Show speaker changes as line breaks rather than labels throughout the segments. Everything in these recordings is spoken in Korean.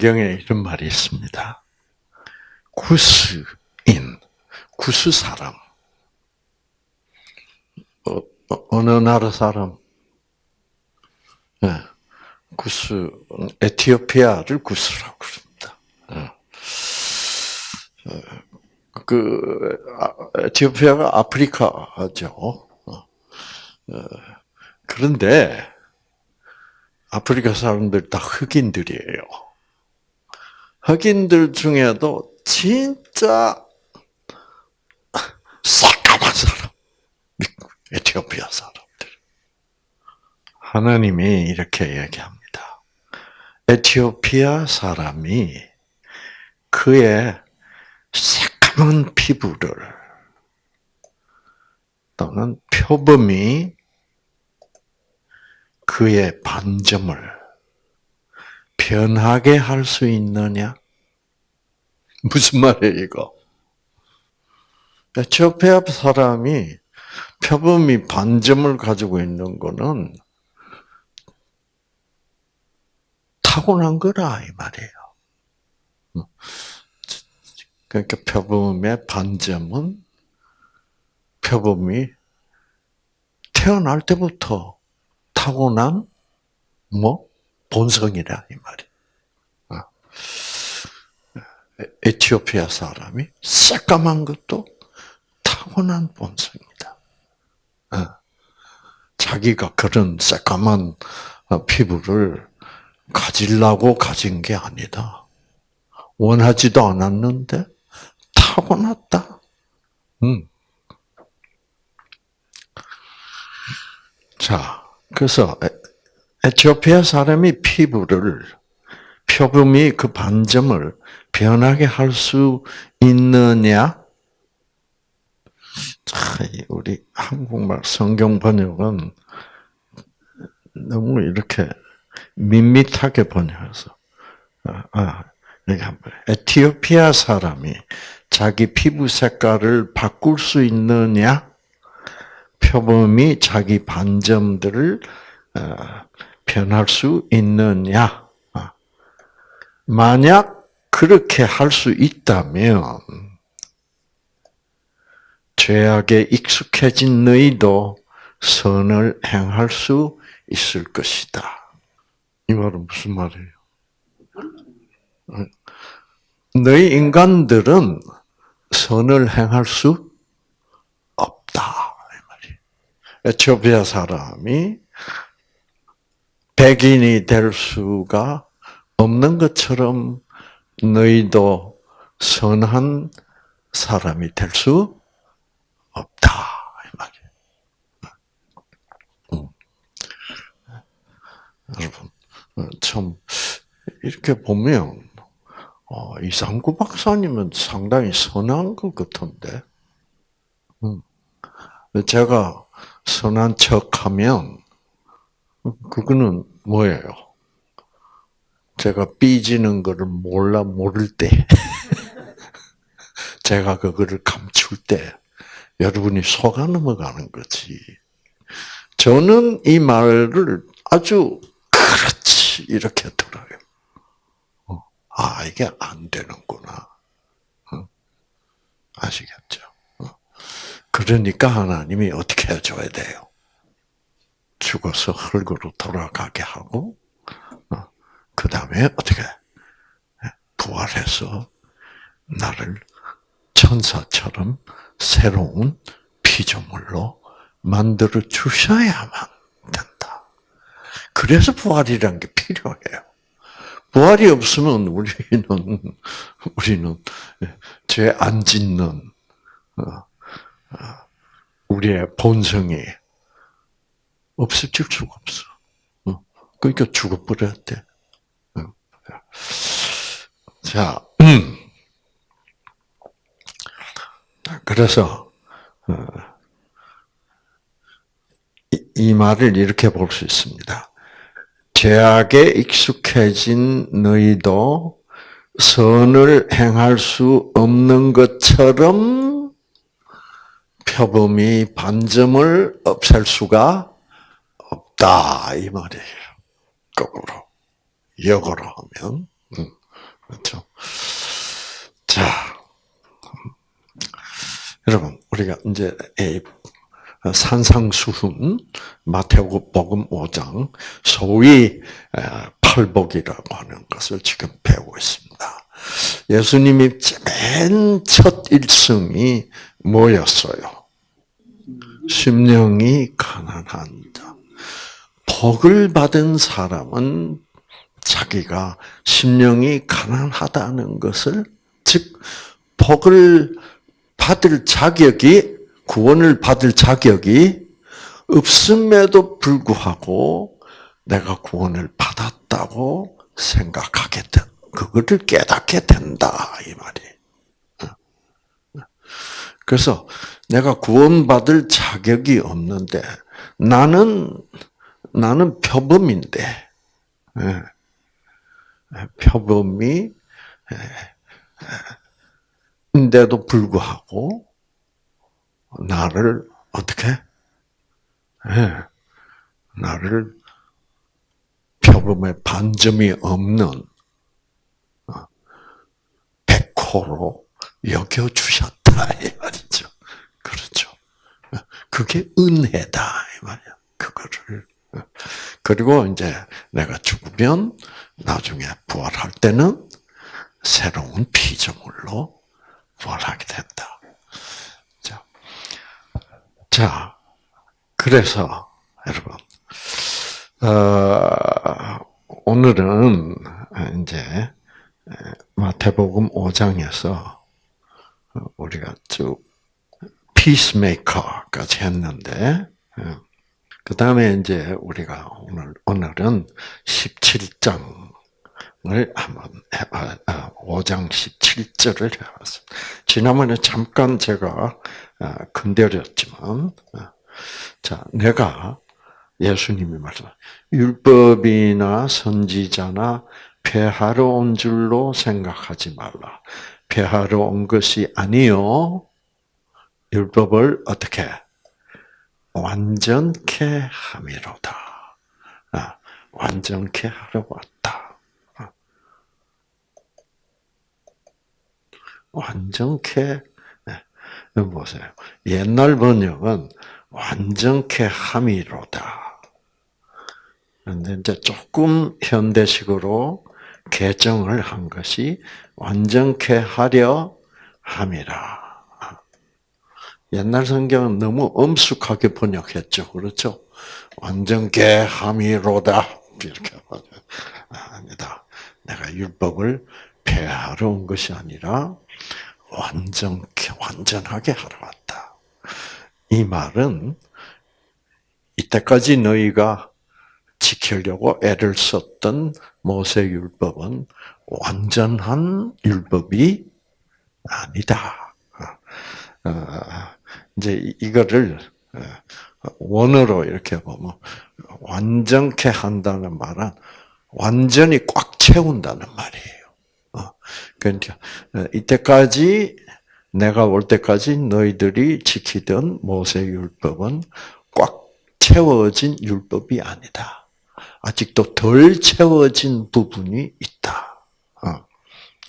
성경에 이런 말이 있습니다. 구스인, 구스 사람. 어, 느 나라 사람? 네. 구스, 에티오피아를 구스라고 그럽니다. 네. 그, 아, 에티오피아가 아프리카죠. 어. 그런데, 아프리카 사람들 다 흑인들이에요. 흑인들 중에도 진짜 새까만 사람, 에티오피아 사람들. 하나님이 이렇게 얘기합니다. 에티오피아 사람이 그의 새까만 피부를 또는 표범이 그의 반점을 변하게 할 수 있느냐? 무슨 말이에요, 이거? 에티오피아 사람이 표범이 반점을 가지고 있는 거는 타고난 거라, 이 말이에요. 그러니까 표범의 반점은 표범이 태어날 때부터 타고난 뭐 본성이라 이 말이. 아. 에티오피아 사람이 새까만 것도 타고난 본성이다. 아. 자기가 그런 새까만 어, 피부를 가지려고 가진 게 아니다. 원하지도 않았는데 타고났다. 음. 자, 그래서 에티오피아 사람이 피부를 표범이 그 반점을 변하게 할 수 있느냐? 우리 한국말 성경 번역은 너무 이렇게 밋밋하게 번역해서 아, 아 여기 한번 에티오피아 사람이 자기 피부 색깔을 바꿀 수 있느냐? 표범이 자기 반점들을 어, 변할 수 있느냐? 아. 만약 그렇게 할 수 있다면 죄악에 익숙해진 너희도 선을 행할 수 있을 것이다. 이 말은 무슨 말이에요? 너희 인간들은 선을 행할 수 없다. 에티오피아 사람이 백인이 될 수가 없는 것처럼 너희도 선한 사람이 될 수 없다. 음. 여러분, 어, 참, 이렇게 보면, 어, 이상구 박사님은 상당히 선한 것 같은데, 음. 제가 선한 척 하면, 그거는 뭐예요? 제가 삐지는 거를 몰라 모를 때, 제가 그거를 감출 때, 여러분이 속아 넘어가는 거지. 저는 이 말을 아주 그렇지 이렇게 들어요. 어, 아 이게 안 되는구나. 어? 아시겠죠? 그러니까 하나님이 어떻게 해줘야 돼요? 죽어서 흙으로 돌아가게 하고, 어, 그 다음에 어떻게 부활해서 나를 천사처럼 새로운 피조물로 만들어 주셔야만 된다. 그래서 부활이라는 게 필요해요. 부활이 없으면 우리는 우리는 죄 안 짓는 어, 우리의 본성이 없어질 수가 없어. 어. 그러니까. 어. 자, 음. 그래서 어, 이 말을 이렇게 볼 수 있습니다. 죄악에 익숙해진 너희도 선을 행할 수 없는 것처럼 표범이 반점을 없앨 수가 없다 이 말이에요. 거꾸로 역으로 하면 음. 그렇죠? 자, 여러분 우리가 이제 산상수훈 마태복음 5장 소위 팔복이라고 하는 것을 지금 배우고 있습니다. 예수님이 맨 첫 일성이 뭐였어요? 심령이 가난한 자. 복을 받은 사람은 자기가 심령이 가난하다는 것을 즉 복을 받을 자격이 구원을 받을 자격이 없음에도 불구하고 내가 구원을 받았다고 생각하게 된, 그거를 깨닫게 된다 이 말이. 그래서 내가 구원받을 자격이 없는데 나는 나는 표범인데 예. 표범이 인데도 불구하고 나를 어떻게 예. 나를 표범의 반점이 없는 어, 백호로 여겨 주셨다 이 말이죠. 그렇죠. 그게 은혜다 이 말이야. 그거를 그리고 이제 내가 죽으면 나중에 부활할 때는 새로운 피조물로 부활하게 된다. 자, 자 그래서 여러분 어, 오늘은 이제 마태복음 5장에서 우리가 쭉 피스메이커까지 했는데 그 다음에 이제 우리가 오늘, 오늘은 17장을 한번 해봐, 5장 아, 17절을 해봤습니다. 지난번에 잠깐 제가 아, 건드렸지만, 아, 자, 내가 예수님이 말씀, 율법이나 선지자나 폐하러 온 줄로 생각하지 말라. 폐하러 온 것이 아니요. 율법을 어떻게 완전케 함이로다. 아, 완전케 하러 왔다. 아. 완전케 네. 보세요. 옛날 번역은 완전케 함이로다. 그런데 이제 조금 현대식으로 개정을 한 것이 완전케 하려 함이라. 옛날 성경은 너무 엄숙하게 번역했죠. 그렇죠? 완전케 함이로다. 이렇게 말해요. 아니다. 내가 율법을 폐하러 온 것이 아니라 완전케, 완전하게 하러 왔다. 이 말은 이때까지 너희가 지키려고 애를 썼던 모세 율법은 완전한 율법이 아니다. 어, 이제 이거를 어, 원어로 이렇게 보면 완전케 한다는 말은 완전히 꽉 채운다는 말이에요. 어, 그러니까 어, 이때까지 내가 올 때까지 너희들이 지키던 모세 율법은 꽉 채워진 율법이 아니다. 아직도 덜 채워진 부분이 있다.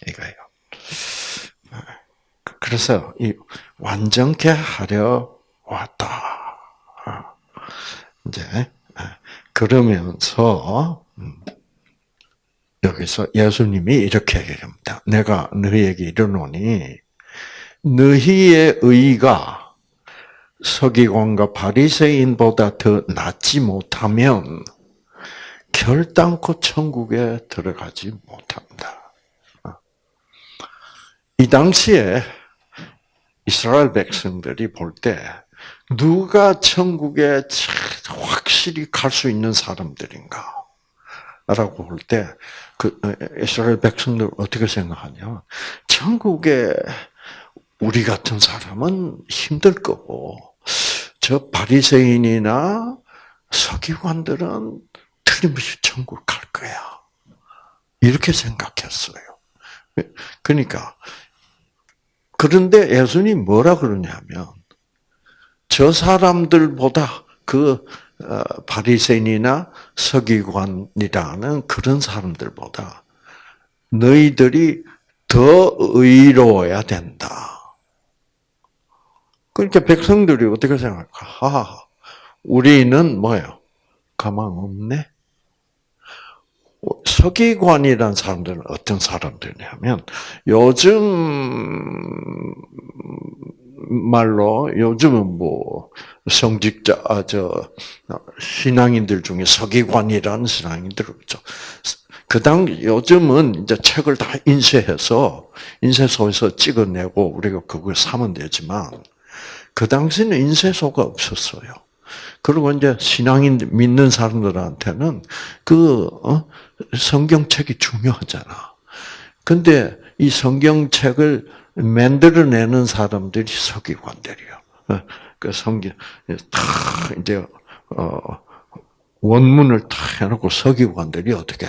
이거예요. 그래서 이 완전케 하려 왔다. 이제 그러면서 음, 여기서 예수님이 이렇게 얘기합니다. 내가 너희에게 이르노니 너희의 의가 서기관과 바리새인보다 더 낫지 못하면 결단코 천국에 들어가지 못한다. 이 당시에 이스라엘 백성들이 볼 때 누가 천국에 확실히 갈 수 있는 사람들인가? 라고 볼 때, 그, 이스라엘 백성들 어떻게 생각하냐? 천국에 우리 같은 사람은 힘들 거고, 저 바리새인이나 서기관들은 틀림없이 천국 갈 거야. 이렇게 생각했어요. 그러니까 그런데 예수님 뭐라 그러냐면 저 사람들보다 그 어, 바리새인이나 서기관이라는 그런 사람들보다 너희들이 더 의로워야 된다. 그러니까 백성들이 어떻게 생각할까? 하, 우리는 뭐예요? 가망 없네. 서기관이라는 사람들은 어떤 사람들이냐면 요즘 말로 요즘은 뭐 성직자 아, 저 신앙인들 중에 서기관이라는 신앙인들 없죠. 그 당 요즘은 이제 책을 다 인쇄해서 인쇄소에서 찍어내고 우리가 그걸 사면 되지만 그 당시는 인쇄소가 없었어요. 그리고 이제 신앙인 믿는 사람들한테는 그 어? 성경책이 중요하잖아. 근데 이 성경책을 만들어내는 사람들이 서기관들이요. 어, 그 성경 다 이제 어 원문을 다 해놓고 서기관들이 어떻게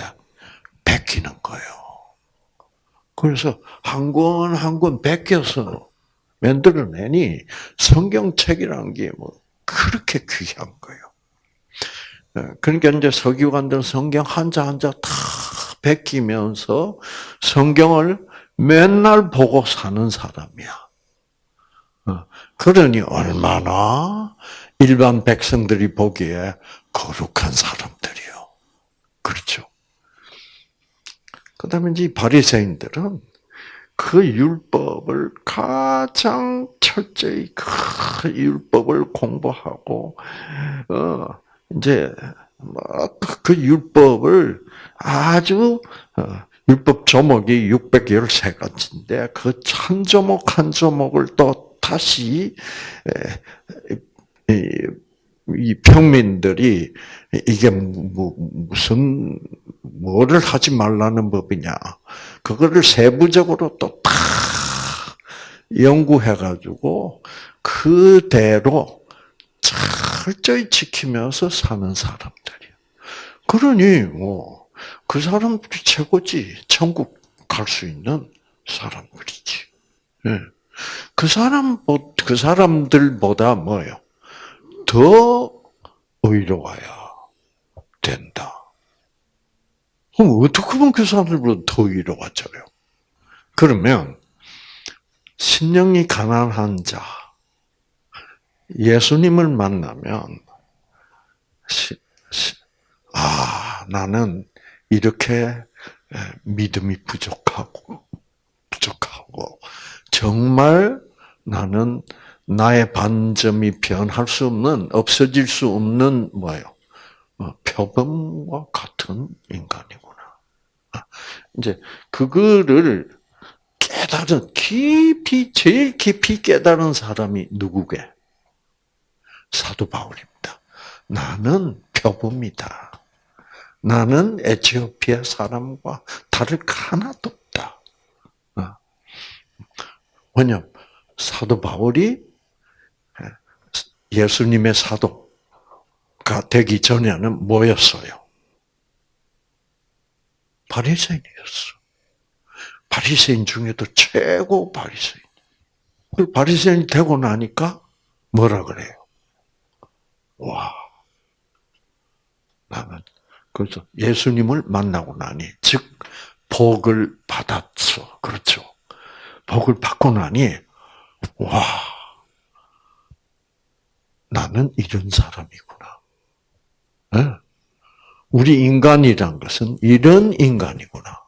베끼는 거예요. 그래서 한 권 한 권 베껴서 만들어내니 성경책이라는 게 뭐 그렇게 귀한 거예요. 어, 그러니까 이제 서기관들은 성경 한자 한자 다 베끼면서 성경을 맨날 보고 사는 사람이야. 어, 그러니 얼마나 일반 백성들이 보기에 거룩한 사람들이요. 그렇죠. 그 다음에 이제 바리새인들은 그 율법을 가장 철저히 그 율법을 공부하고 어 이제 그 율법을 아주 어, 율법 조목이 613가지인데 그 한 조목 한 조목을 또 다시 이 평민들이 이게 무슨 뭐를 하지 말라는 법이냐. 그거를 세부적으로 또 다 연구해 가지고 그대로 철저히 지키면서 사는 사람들이야. 그러니 뭐 그 사람들이 최고지. 천국 갈 수 있는 사람들이지. 예. 그 사람 그 사람들보다 뭐요? 더 의로워야 된다. 그럼 어떻게 보면 그 사람들보다 더 의로워져요? 그러면 신령이 가난한 자, 예수님을 만나면 아 나는 이렇게 믿음이 부족하고 부족하고 정말 나는 나의 반점이 변할 수 없는 없어질 수 없는 뭐예요? 어, 표범과 같은 인간이구나. 아, 이제 그거를 깨달은 깊이 제일 깊이 깨달은 사람이 누구게? 사도 바울입니다. 나는 표범이다. 나는 에티오피아 사람과 다를 하나도 없다. 어. 왜냐 사도 바울이 예수님의 사도가 되기 전에는 뭐였어요? 바리새인이었어. 바리새인 중에도 최고 바리새인. 그 바리새인이 되고 나니까 뭐라 그래요? 와, 나는 그래서 예수님을 만나고 나니, 즉 복을 받았어. 그렇죠. 복을 받고 나니, 와, 나는 이런 사람이구나. 네? 우리 인간이란 것은 이런 인간이구나.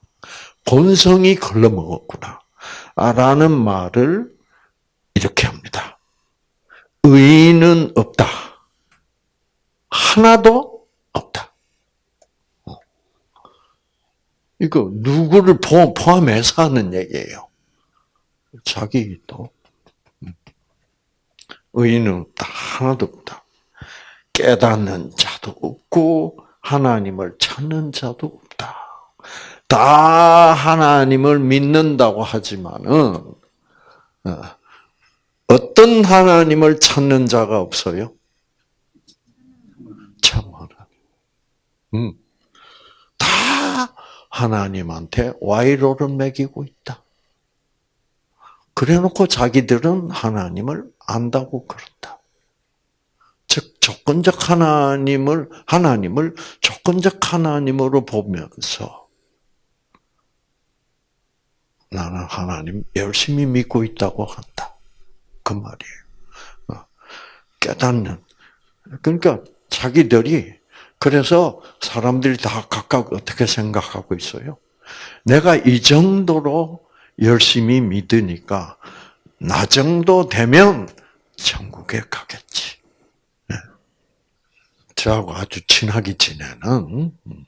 본성이 걸러먹었구나. 라는 말을 이렇게 합니다. 의인은 없다. 하나도 없다. 어. 이거 누구를 포함해서 하는 얘기예요. 자기도 의인은 없다. 하나도 없다. 깨닫는 자도 없고 하나님을 찾는 자도 없다. 다 하나님을 믿는다고 하지만은 어, 어떤 하나님을 찾는 자가 없어요? 참 하나님. 음. 다 하나님한테 와이로를 매기고 있다. 그래놓고 자기들은 하나님을 안다고 그런다. 즉 조건적 하나님을 하나님을 조건적 하나님으로 보면서 나는 하나님 열심히 믿고 있다고 한다. 그 말이에요. 어, 깨닫는. 그러니까 자기들이 그래서 사람들이 다 각각 어떻게 생각하고 있어요? 내가 이 정도로 열심히 믿으니까 나 정도 되면 천국에 가겠지. 네. 저하고 아주 친하게 지내는 음,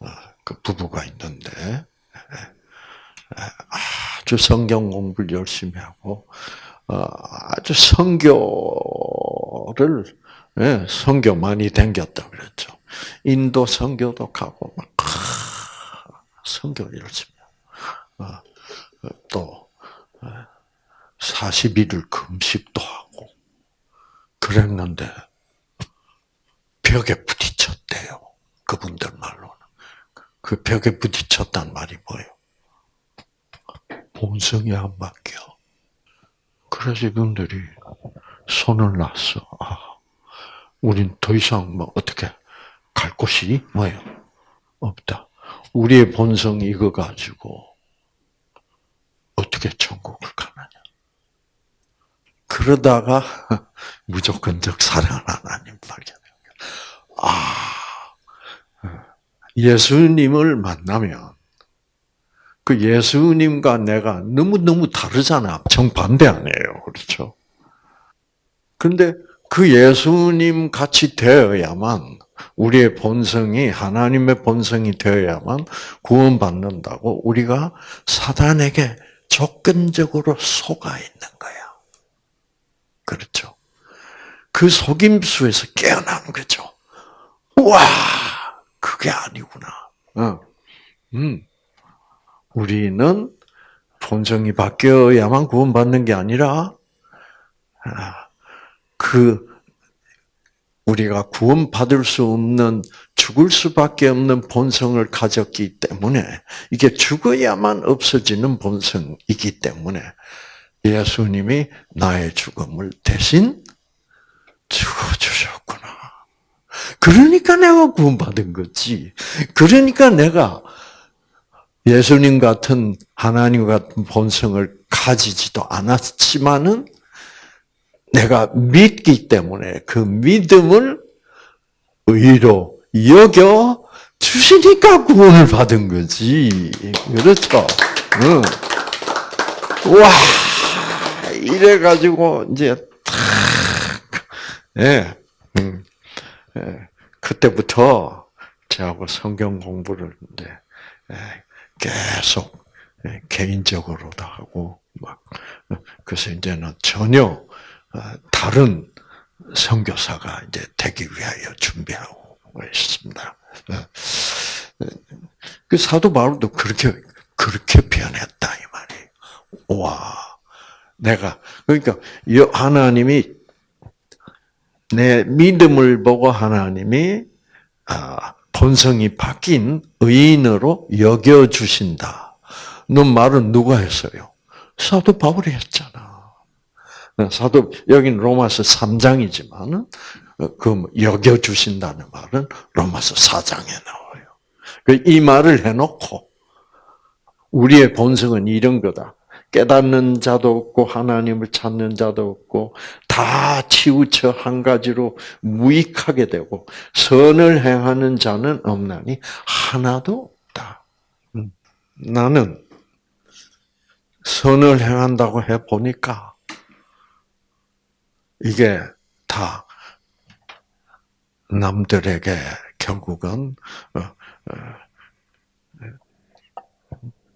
어, 그 부부가 있는데 네. 아주 성경 공부를 열심히 하고 어, 아주 성교를 예, 성교 많이 댕겼다 그랬죠. 인도 성교도 가고 막 성교 열심히 하고 또 40일을 금식도 하고 그랬는데 벽에 부딪혔대요. 그분들 말로는. 그 벽에 부딪혔단 말이 뭐예요? 본성이 안 바뀌어. 그래서 이분들이 손을 놨어. 아, 우린 더 이상 뭐 어떻게 갈 곳이 뭐예요? 없다. 우리의 본성 이거 가지고 어떻게 천국을 가느냐. 그러다가 무조건적 사랑 하나님 발견해요. 아, 예수님을 만나면 그 예수님과 내가 너무너무 다르잖아. 정반대 아니에요. 그렇죠? 근데 그 예수님 같이 되어야만 우리의 본성이 하나님의 본성이 되어야만 구원받는다고 우리가 사단에게 조건적으로 속아 있는 거야. 그렇죠. 그 속임수에서 깨어나는 거죠. 와, 그게 아니구나. 어. 음. 우리는 본성이 바뀌어야만 구원받는 게 아니라, 아, 그, 우리가 구원받을 수 없는, 죽을 수밖에 없는 본성을 가졌기 때문에, 이게 죽어야만 없어지는 본성이기 때문에, 예수님이 나의 죽음을 대신 죽어 주셨구나. 그러니까 내가 구원받은 거지. 그러니까 내가 예수님 같은 하나님 같은 본성을 가지지도 않았지만은 내가 믿기 때문에 그 믿음을 의로 여겨 주시니까 구원을 받은 거지. 그렇죠? 응. 와, 이래가지고, 이제, 탁, 예, 음, 예, 그때부터 저하고 성경 공부를 이제, 예, 계속, 예, 개인적으로도 하고, 막, 그래서 이제는 전혀, 어, 다른 선교사가 이제 되기 위하여 준비하고 있습니다. 예. 그 사도 바울도 그렇게, 그렇게 변했다, 이 말이에요. 와. 내가 그러니까 하나님이 내 믿음을 보고 하나님이 아, 본성이 바뀐 의인으로 여겨 주신다. 너 말은 누가 했어요? 사도 바울이 했잖아. 사도 여기는 로마서 3장이지만 그 여겨 주신다는 말은 로마서 4장에 나와요. 그이 말을 해놓고 우리의 본성은 이런 거다. 깨닫는 자도 없고 하나님을 찾는 자도 없고 다 치우쳐 한 가지로 무익하게 되고 선을 행하는 자는 없나니 하나도 없다. 음. 나는 선을 행한다고 해 보니까 이게 다 남들에게 결국은 어, 어,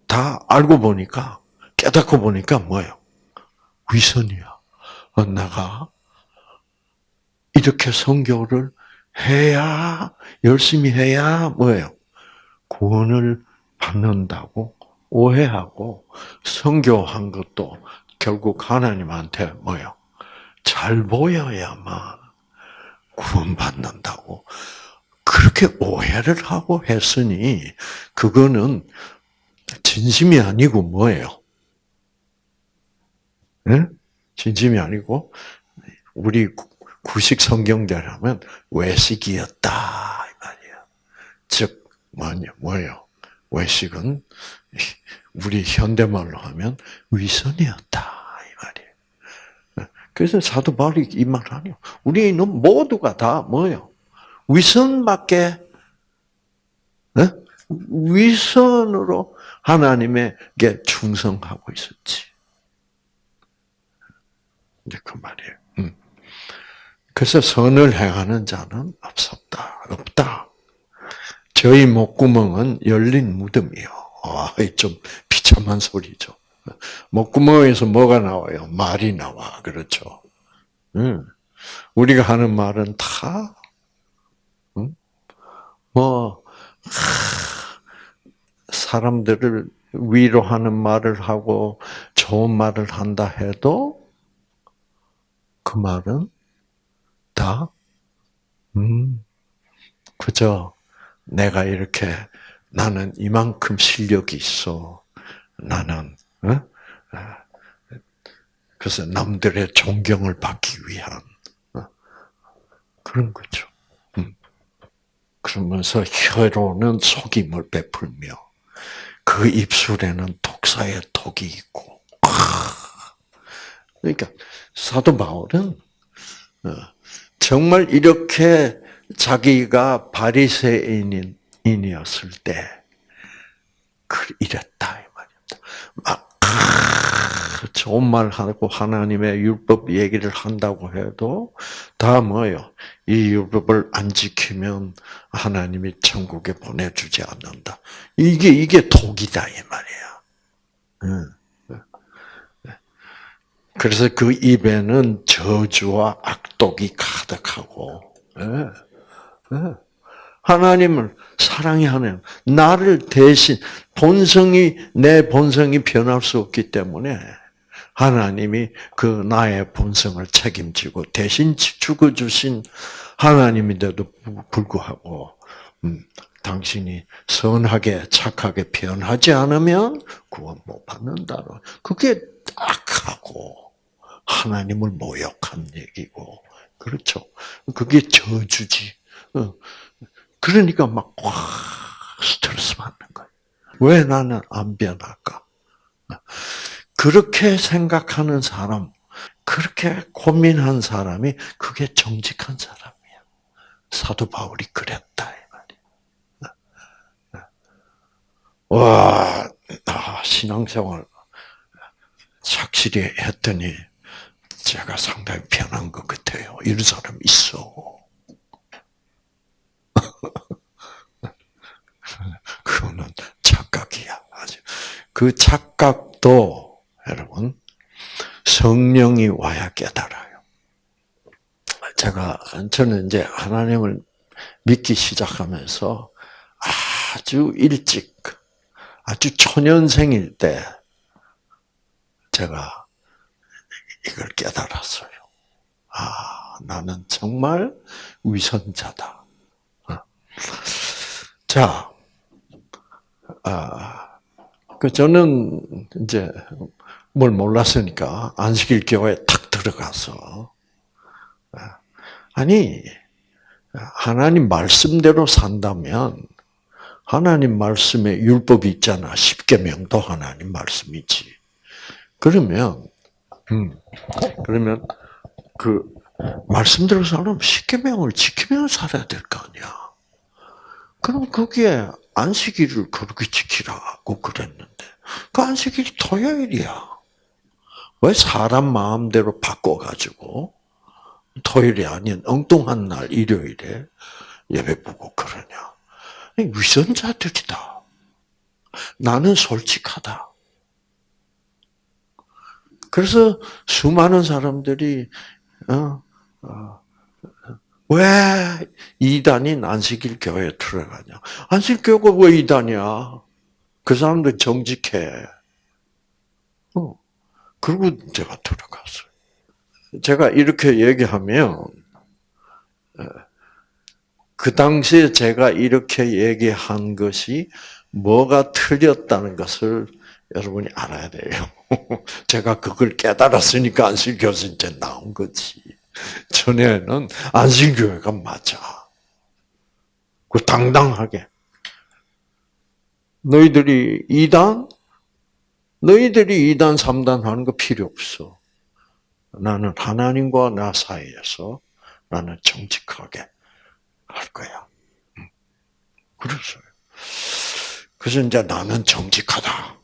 다 알고 보니까 깨닫고 보니까 뭐예요? 위선이야. 어, 내가 이렇게 성교를 해야 열심히 해야 뭐예요? 구원을 받는다고 오해하고 성교한 것도 결국 하나님한테 뭐예요? 잘 보여야만 구원받는다고 그렇게 오해를 하고 했으니 그거는 진심이 아니고 뭐예요? 네? 진심이 아니고 우리 구식 성경대로 면 외식이었다 이 말이야. 즉 뭐냐 뭐예요? 외식은 우리 현대말로 하면 위선이었다. 그래서 사도 바울이 이 말하요. 우리는 모두가 다 뭐요? 위선밖에 네? 위선으로 하나님에게 충성하고 있었지. 이제 그 말이에요. 음. 그래서 선을 행하는 자는 없었다. 없다. 저희 목구멍은 열린 무덤이요. 아, 좀 비참한 소리죠. 목구멍에서 뭐가 나와요? 말이 나와. 그렇죠. 음. 우리가 하는 말은 다, 음? 뭐, 사람들을 위로하는 말을 하고 좋은 말을 한다 해도 그 말은 다, 음, 그저 내가 이렇게 나는 이만큼 실력이 있어. 나는, 어? 그래서 남들의 존경을 받기 위한 어? 그런 거죠. 음. 그러면서 혀로는 속임을 베풀며 그 입술에는 독사의 독이 있고. 그러니까 사도 바울은 어, 정말 이렇게 자기가 바리새인이었을 때 이랬다 이 말입니다. 막 좋은 말 하고 하나님의 율법 얘기를 한다고 해도 다 뭐요? 이 율법을 안 지키면 하나님이 천국에 보내주지 않는다. 이게 이게 독이다 이 말이야. 그래서 그 입에는 저주와 악독이 가득하고 하나님을 사랑하는 나를 대신 본성이 내 본성이 변할 수 없기 때문에 하나님이 그 나의 본성을 책임지고 대신 죽어 주신 하나님인데도 불구하고 음, 당신이 선하게 착하게 변하지 않으면 구원 못 받는다. 그게 딱하고 하나님을 모욕한 얘기고 그렇죠. 그게 저주지. 어. 그러니까 막 와, 스트레스 받는 거예요. 왜 나는 안 변할까? 그렇게 생각하는 사람, 그렇게 고민한 사람이 그게 정직한 사람이야. 사도 바울이 그랬다. 와, 아, 신앙생활 착실히 했더니 제가 상당히 변한 것 같아요. 이런 사람 있어. 그거는 착각이야. 아주. 그 착각도 여러분 성령이 와야 깨달아요. 제가 저는 이제 하나님을 믿기 시작하면서 아주 일찍 아주 초년생일 때 제가 이걸 깨달았어요. 아, 나는 정말 위선자다. 어. 자, 아, 그 저는 이제 뭘 몰랐으니까 안식일 교회 탁 들어가서 아, 아니 하나님 말씀대로 산다면 하나님 말씀에 율법이 있잖아. 십계명도 하나님 말씀이지. 그러면 음, 그러면 그 말씀대로 살면 십계명을 지키면 살아야 될 거 아니야. 그럼 거기에 안식일을 그렇게 지키라고 그랬는데 그 안식일이 토요일이야. 왜 사람 마음대로 바꿔가지고 토요일이 아닌 엉뚱한 날 일요일에 예배 보고 그러냐? 위선자들이다. 나는 솔직하다. 그래서 수많은 사람들이 어, 어, 왜 이단이 안식일 교회에 들어가냐? 안식일 교회가 왜 이단이야? 그 사람들 정직해. 어. 그리고 제가 들어갔어요. 제가 이렇게 얘기하면 그 당시에 제가 이렇게 얘기한 것이 뭐가 틀렸다는 것을 여러분이 알아야 돼요. 제가 그걸 깨달았으니까 안식교에서 이제 나온 거지. 전에는 안식교회가 맞아. 그 당당하게. 너희들이 이단 너희들이 이단 삼단 하는 거 필요 없어. 나는 하나님과 나 사이에서 나는 정직하게 할 거야. 그랬어요. 그래서 이제 나는 정직하다.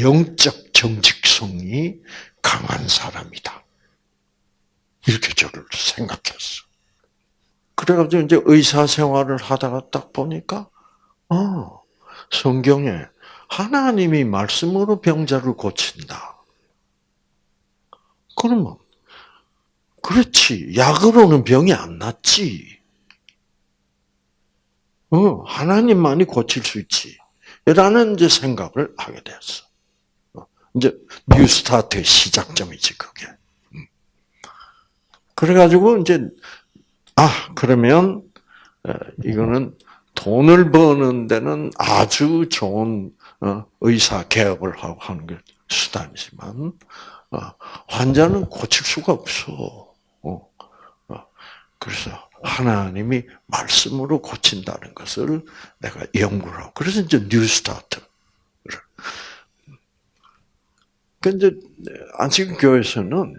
영적 정직성이 강한 사람이다. 이렇게 저를 생각했어. 그래가지고 이제 의사 생활을 하다가 딱 보니까, 어, 성경에 하나님이 말씀으로 병자를 고친다. 그러면, 그렇지. 약으로는 병이 안 낫지. 어, 하나님만이 고칠 수 있지. 라는 이제 생각을 하게 되었어. 어, 이제 뉴스타트의 시작점이지, 그게. 음. 그래가지고 이제, 아, 그러면, 이거는 돈을 버는 데는 아주 좋은 어, 의사 개업을 하고 하는 게 수단이지만 어, 환자는 고칠 수가 없어. 어, 그래서 하나님이 말씀으로 고친다는 것을 내가 연구를 하고 그래서 이제 뉴스타트를. 근데 안식 교회에서는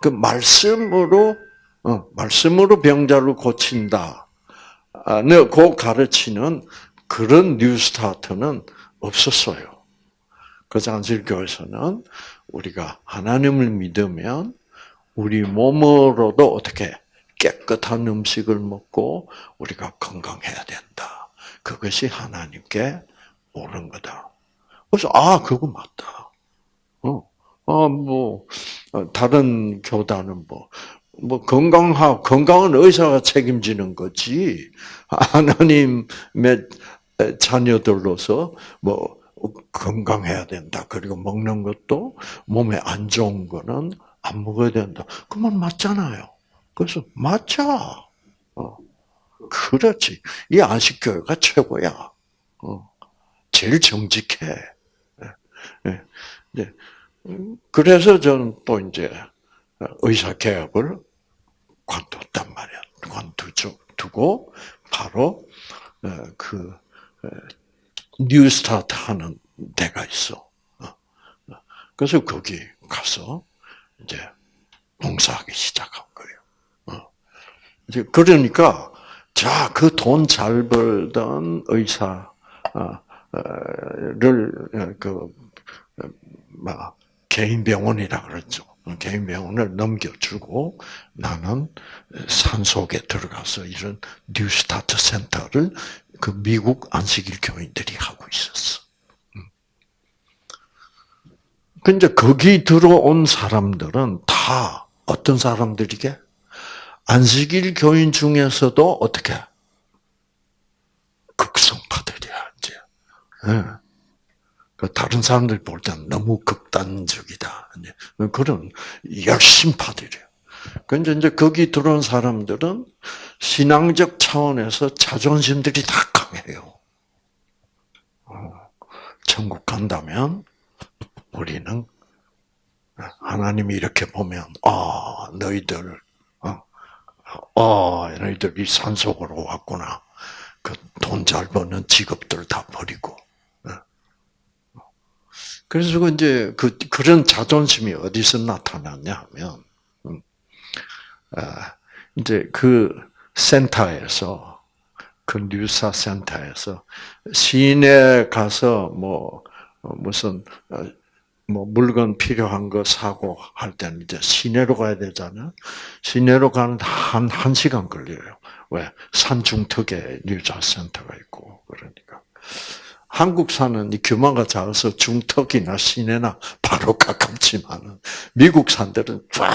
그 말씀으로 어, 말씀으로 병자를 고친다. 아, 네, 그 가르치는 그런 뉴스타트는 없었어요. 그래서 안식교에서는 우리가 하나님을 믿으면 우리 몸으로도 어떻게 깨끗한 음식을 먹고 우리가 건강해야 된다. 그것이 하나님께 옳은 거다. 그래서 아 그거 맞다. 어, 아뭐 어, 다른 교단은 뭐 뭐 건강하 건강은 의사가 책임지는 거지 하나님의 자녀들로서 뭐 건강해야 된다. 그리고 먹는 것도 몸에 안 좋은 거는 안 먹어야 된다. 그만 맞잖아요. 그래서 맞자. 어. 그렇지. 이 안식교회가 최고야. 어. 제일 정직해. 예. 예. 그래서 저는 또 이제 의사 개업을 관뒀단 말이야. 관두고 바로 어, 그 어, 뉴스타트 하는 데가 있어. 어, 그래서 거기 가서 이제 봉사하기 시작한 거예요. 이제 그러니까 자 그 돈 잘 벌던 의사를 그막 개인 병원이라 그랬죠. 개인 병원을 넘겨주고 나는 산 속에 들어가서 이런 뉴스타트 센터를 그 미국 안식일 교인들이 하고 있었어. 근데 거기 들어온 사람들은 다 어떤 사람들이게? 안식일 교인 중에서도 어떻게? 극성파들이야, 이제. 네. 그 다른 사람들 볼 때는 너무 극단적이다. 그런 열심파들이에요. 근데 이제 거기 들어온 사람들은 신앙적 차원에서 자존심들이 다 강해요. 어, 천국 간다면 우리는 하나님이 이렇게 보면 아 너희들 어, 어 너희들 이 산속으로 왔구나. 그 돈 잘 버는 직업들 다 버리고 그래서 이제 그 그런 자존심이 어디서 나타났냐 하면 음, 아, 이제 그 센터에서 그 뉴사 센터에서 시내 가서 뭐 무슨 어, 뭐 물건 필요한 거 사고 할 때는 이제 시내로 가야 되잖아. 시내로 가는 한, 한 시간 걸려요. 왜? 산중턱에 뉴자 센터가 있고, 그러니까. 한국산은 이 규모가 작아서 중턱이나 시내나 바로 가깝지만 미국 산들은 쫙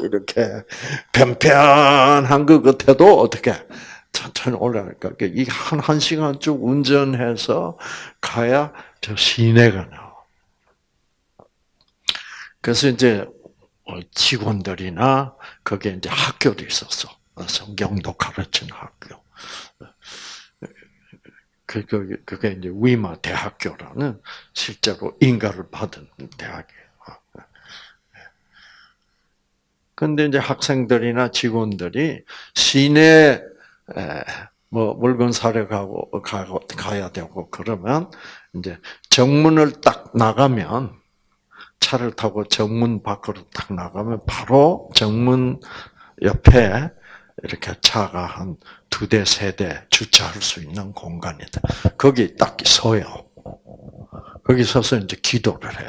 이렇게 편편한 것 같아도 어떻게 천천히 올라가니까 이 한 한 시간 쭉 운전해서 가야 저 시내가 나와. 그래서 이제 직원들이나 거기에 이제 학교도 있었어. 성경도 가르치는 학교. 그, 그, 그게 이제 위마 대학교라는 실제로 인가를 받은 대학이에요. 근데 이제 학생들이나 직원들이 시내 뭐 물건 사러 가고 가고 가야 되고 그러면 이제 정문을 딱 나가면 차를 타고 정문 밖으로 딱 나가면 바로 정문 옆에 이렇게 차가 한 두 대, 세 대 주차할 수 있는 공간이다. 거기 딱 서요. 거기 서서 이제 기도를 해.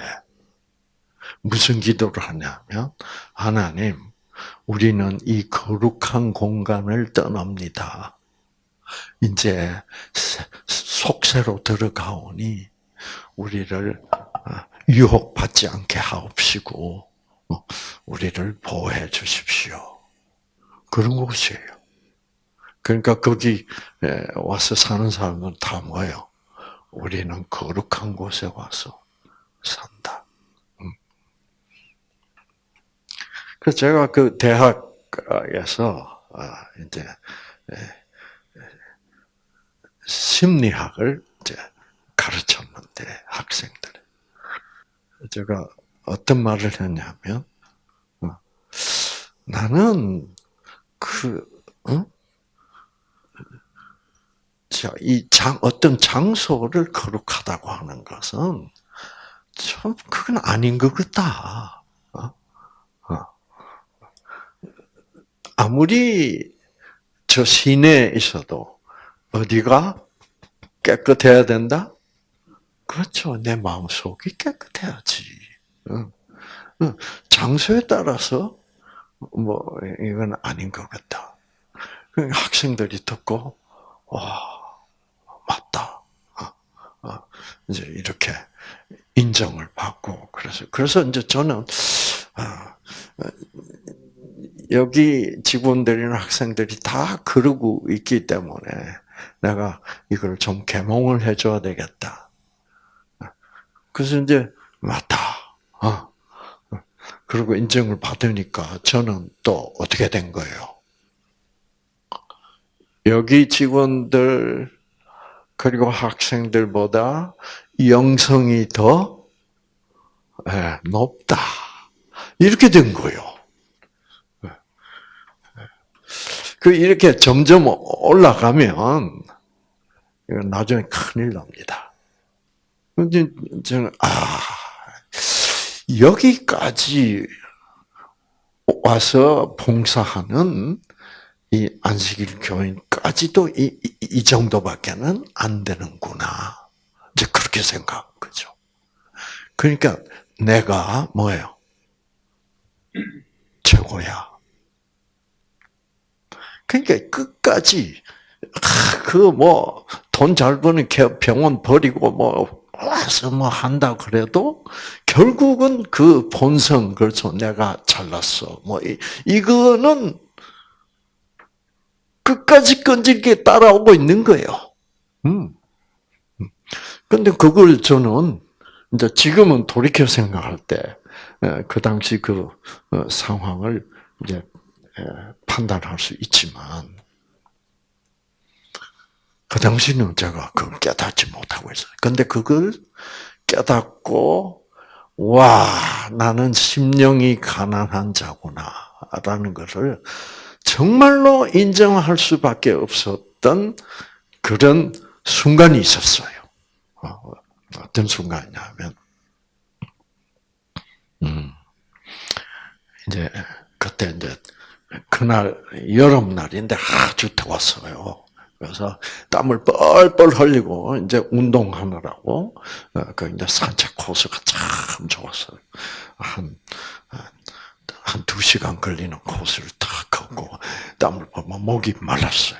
무슨 기도를 하냐면, 하나님, 우리는 이 거룩한 공간을 떠납니다. 이제 속세로 들어가오니 우리를 아, 유혹받지 않게 하옵시고 어, 우리를 보호해 주십시오. 그런 곳이에요. 그러니까 거기 와서 사는 사람은 다 뭐예요? 우리는 거룩한 곳에 와서 산다. 음. 그래서 제가 그 대학에서 아, 이제 심리학을 이제 가르쳤는데 학생들 제가 어떤 말을 했냐면 어, 나는 그 어? 이 장, 어떤 장소를 거룩하다고 하는 것은 참 그건 아닌 것 같다. 어? 어. 아무리 저 시내에 있어도 어디가 깨끗해야 된다? 그렇죠. 내 마음속이 깨끗해야지. 장소에 따라서 뭐 이건 아닌 것 같다. 학생들이 듣고 와 맞다. 어, 어, 이제 이렇게 인정을 받고 그래서 그래서 이제 저는 어, 여기 직원들이나 학생들이 다 그러고 있기 때문에 내가 이걸 좀 개몽을 해줘야 되겠다. 그래서 이제 맞다. 그리고 인정을 받으니까 저는 또 어떻게 된 거예요? 여기 직원들 그리고 학생들보다 영성이 더 예, 높다. 이렇게 된 거예요. 예. 그 이렇게 점점 올라가면 나중에 큰일 납니다. 근데 저는 아 여기까지 와서 봉사하는 이 안식일 교인까지도 이, 이, 이 정도밖에는 안 되는구나. 이제 그렇게 생각한 거죠. 그러니까 내가 뭐예요? 최고야. 그러니까 끝까지 그뭐 돈 잘 버는 병원 버리고 뭐 와서 뭐 한다 그래도 결국은 그 본성 그렇죠. 내가 잘났어. 뭐 이, 이거는 끝까지 끈질게 따라오고 있는 거예요. 음. 음. 근데 그걸 저는 이제 지금은 돌이켜 생각할 때, 그 당시 그 어, 상황을 이제 판단할 수 있지만, 그 당시는 제가 그걸 깨닫지 못하고 있어요. 근데 그걸 깨닫고, 와, 나는 심령이 가난한 자구나, 라는 것을 정말로 인정할 수밖에 없었던 그런 순간이 있었어요. 어, 어떤 순간이냐면, 음, 이제, 그때 이제, 그날, 여름날인데 아주 더웠어요. 그래서 땀을 뻘뻘 흘리고, 이제 운동하느라고, 어, 그 이제 산책 코스가 참 좋았어요. 한, 한 두 시간 걸리는 코스를 다 걷고 땀을 보면 목이 말랐어요.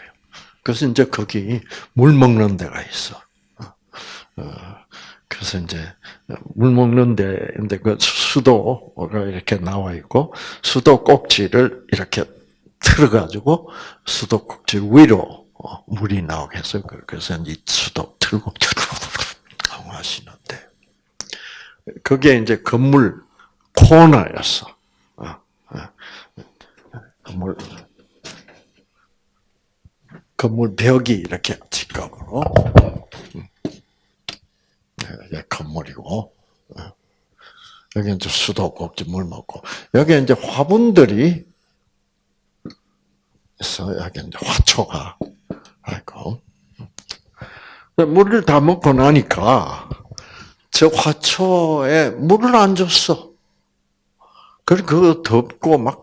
그래서 이제 거기 물 먹는 데가 있어. 어, 그래서 이제 물 먹는 데인데 그 수도가 이렇게 나와 있고 수도 꼭지를 이렇게 틀어가지고 수도 꼭지 위로 어, 물이 나오게 해서 그래서 이제 수도 틀고 하시는데. 그게 이제 건물 코너였어. 건물 건물 벽이 이렇게 직각으로. 네, 건물이고. 여기 이제 수도꼭지 물 먹고. 여기 이제 화분들이 있어 여기 이제 화초가 아이고. 물을 다 먹고 나니까 저 화초에 물을 안 줬어. 그래 그거 덥고 막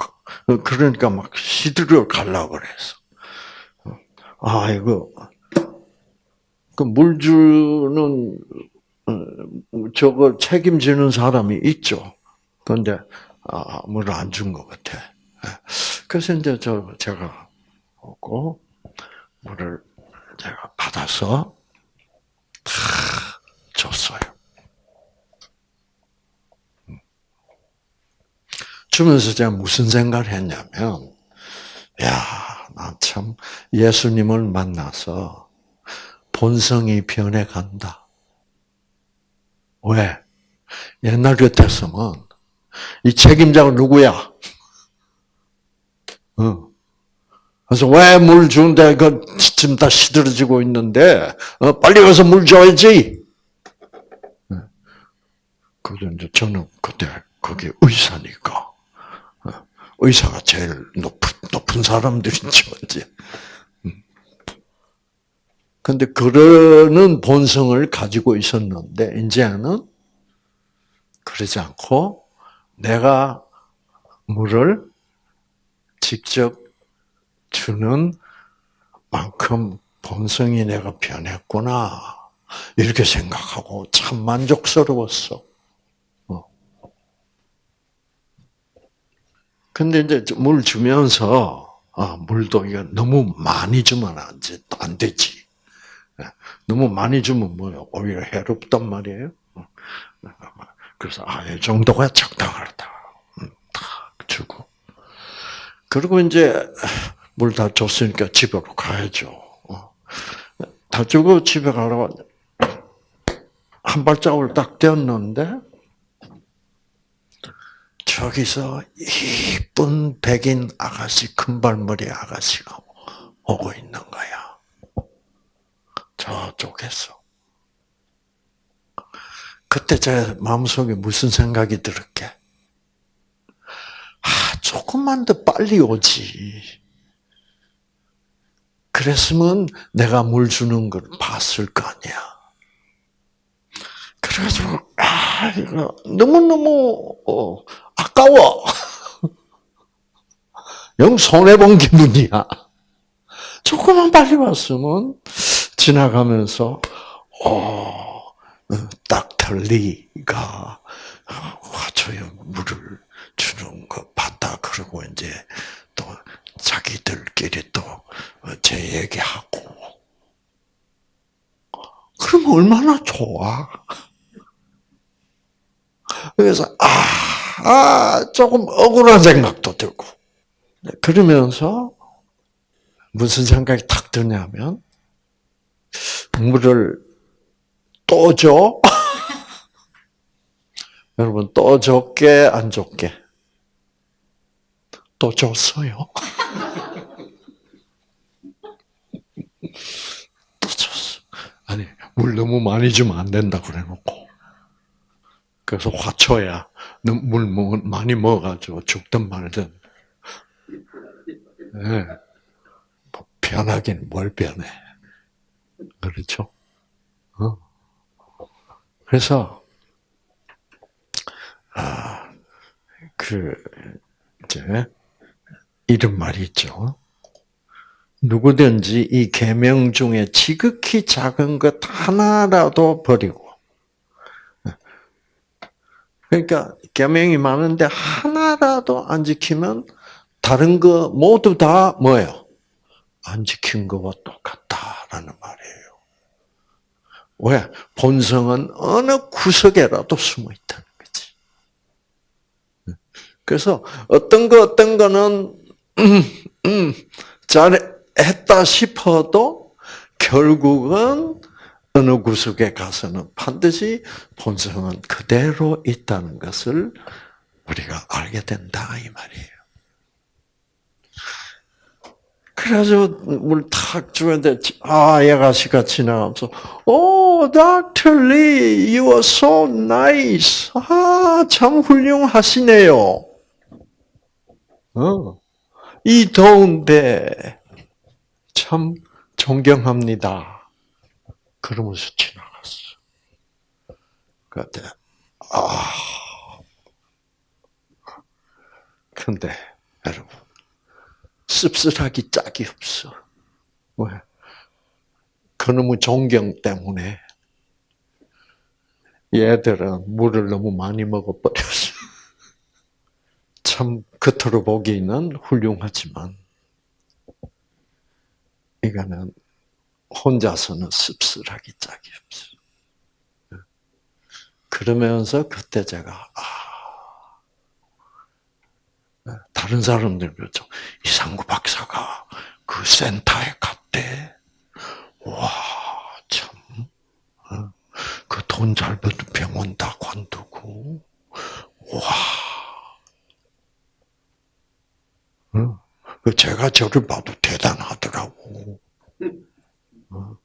그러니까 막 시들어 갈라 그랬어. 아 이거 그 물 주는 어, 저거 책임지는 사람이 있죠. 그런데 아, 물을 안 준 것 같아. 그래서 이제 저 제가 오고 물을 제가 받아서 다 줬어요. 주면서 제가 무슨 생각을 했냐면, 야, 나참 예수님을 만나서 본성이 변해간다. 왜? 옛날 같았으면 이 책임자가 누구야? 어. 그래서 왜 물 주는데 그 지금 다 시들어지고 있는데 어, 빨리 가서 물 줘야지. 네. 그래서 저는 그때 그게 의사니까 어, 의사가 제일 높은 높은 사람들이죠 이제. 음. 근데 그러는 본성을 가지고 있었는데 이제는 그러지 않고 내가 물을 직접 주는 만큼 본성이 내가 변했구나. 이렇게 생각하고 참 만족스러웠어. 어. 근데 이제 물 주면서, 아, 물도 이거 너무 많이 주면 안, 안 되지. 예. 너무 많이 주면 뭐요? 오히려 해롭단 말이에요. 어. 그래서, 아, 이 정도가 적당하다. 음, 딱 주고. 그리고 이제 물 다 줬으니까 집으로 가야죠. 어. 다 주고 집에 가라고 한 발자국을 딱 떼었는데 저기서 이쁜 백인 아가씨, 큰발머리 아가씨가 오고 있는 거야. 저쪽에서. 그때 제 마음속에 무슨 생각이 들었게? 아, 조금만 더 빨리 오지. 그랬으면 내가 물 주는 걸 봤을 거 아니야. 그래가지고, 아, 이거, 너무너무, 어, 아까워. 영 손해 본 기분이야. 조금만 빨리 왔으면, 지나가면서, 어, 닥터 리가 화초에 물을 주는 거 봤다. 그러고 이제 또 자기들끼리 또 제 얘기하고. 그럼 얼마나 좋아. 그래서 아, 아 조금 억울한 생각도 들고. 그러면서 무슨 생각이 탁 드냐면 물을 또 줘? 여러분 또 줬게 안 줬게? 또 줬어요. 또 줬어. 아니 물 너무 많이 주면 안 된다 그래놓고. 그래서 화초야 물 많이 먹어가지고 죽든 말든. 네. 변하긴 뭘 변해. 그렇죠? 어. 그래서, 아, 그, 이제, 이런 말이 있죠. 누구든지 이 계명 중에 지극히 작은 것 하나라도 버리고, 그러니까 계명이 많은데 하나라도 안 지키면 다른 거 모두 다 뭐예요? 안 지킨 거와 똑같다라는 말이에요. 왜? 본성은 어느 구석에라도 숨어 있다는 거지. 그래서 어떤 거 어떤 거는 음, 음, 잘 했다 싶어도 결국은 어느 구석에 가서는 반드시 본성은 그대로 있다는 것을 우리가 알게 된다 이 말이에요. 그래가지고 물탁 주는데 아 얘가시가 지나가면서 오 닥터 리 you are so nice 아참 훌륭하시네요. 어. 이 더운데 참 존경합니다. 그러면서 지나갔어. 그때 아 근데 여러분 씁쓸하기 짝이 없어. 왜? 그놈의 존경 때문에 얘들은 물을 너무 많이 먹어버렸어. 참 겉으로 보기는 훌륭하지만 이거는 혼자서는 씁쓸하기 짝이 없어. 그러면서 그때 제가 아 다른 사람들 그렇죠. 이상구 박사가 그 센터에 갔대. 와 참. 어? 그돈 잘 버는 병원 다 관두고 와. 그 제가 저를 봐도 대단하더라고. 어.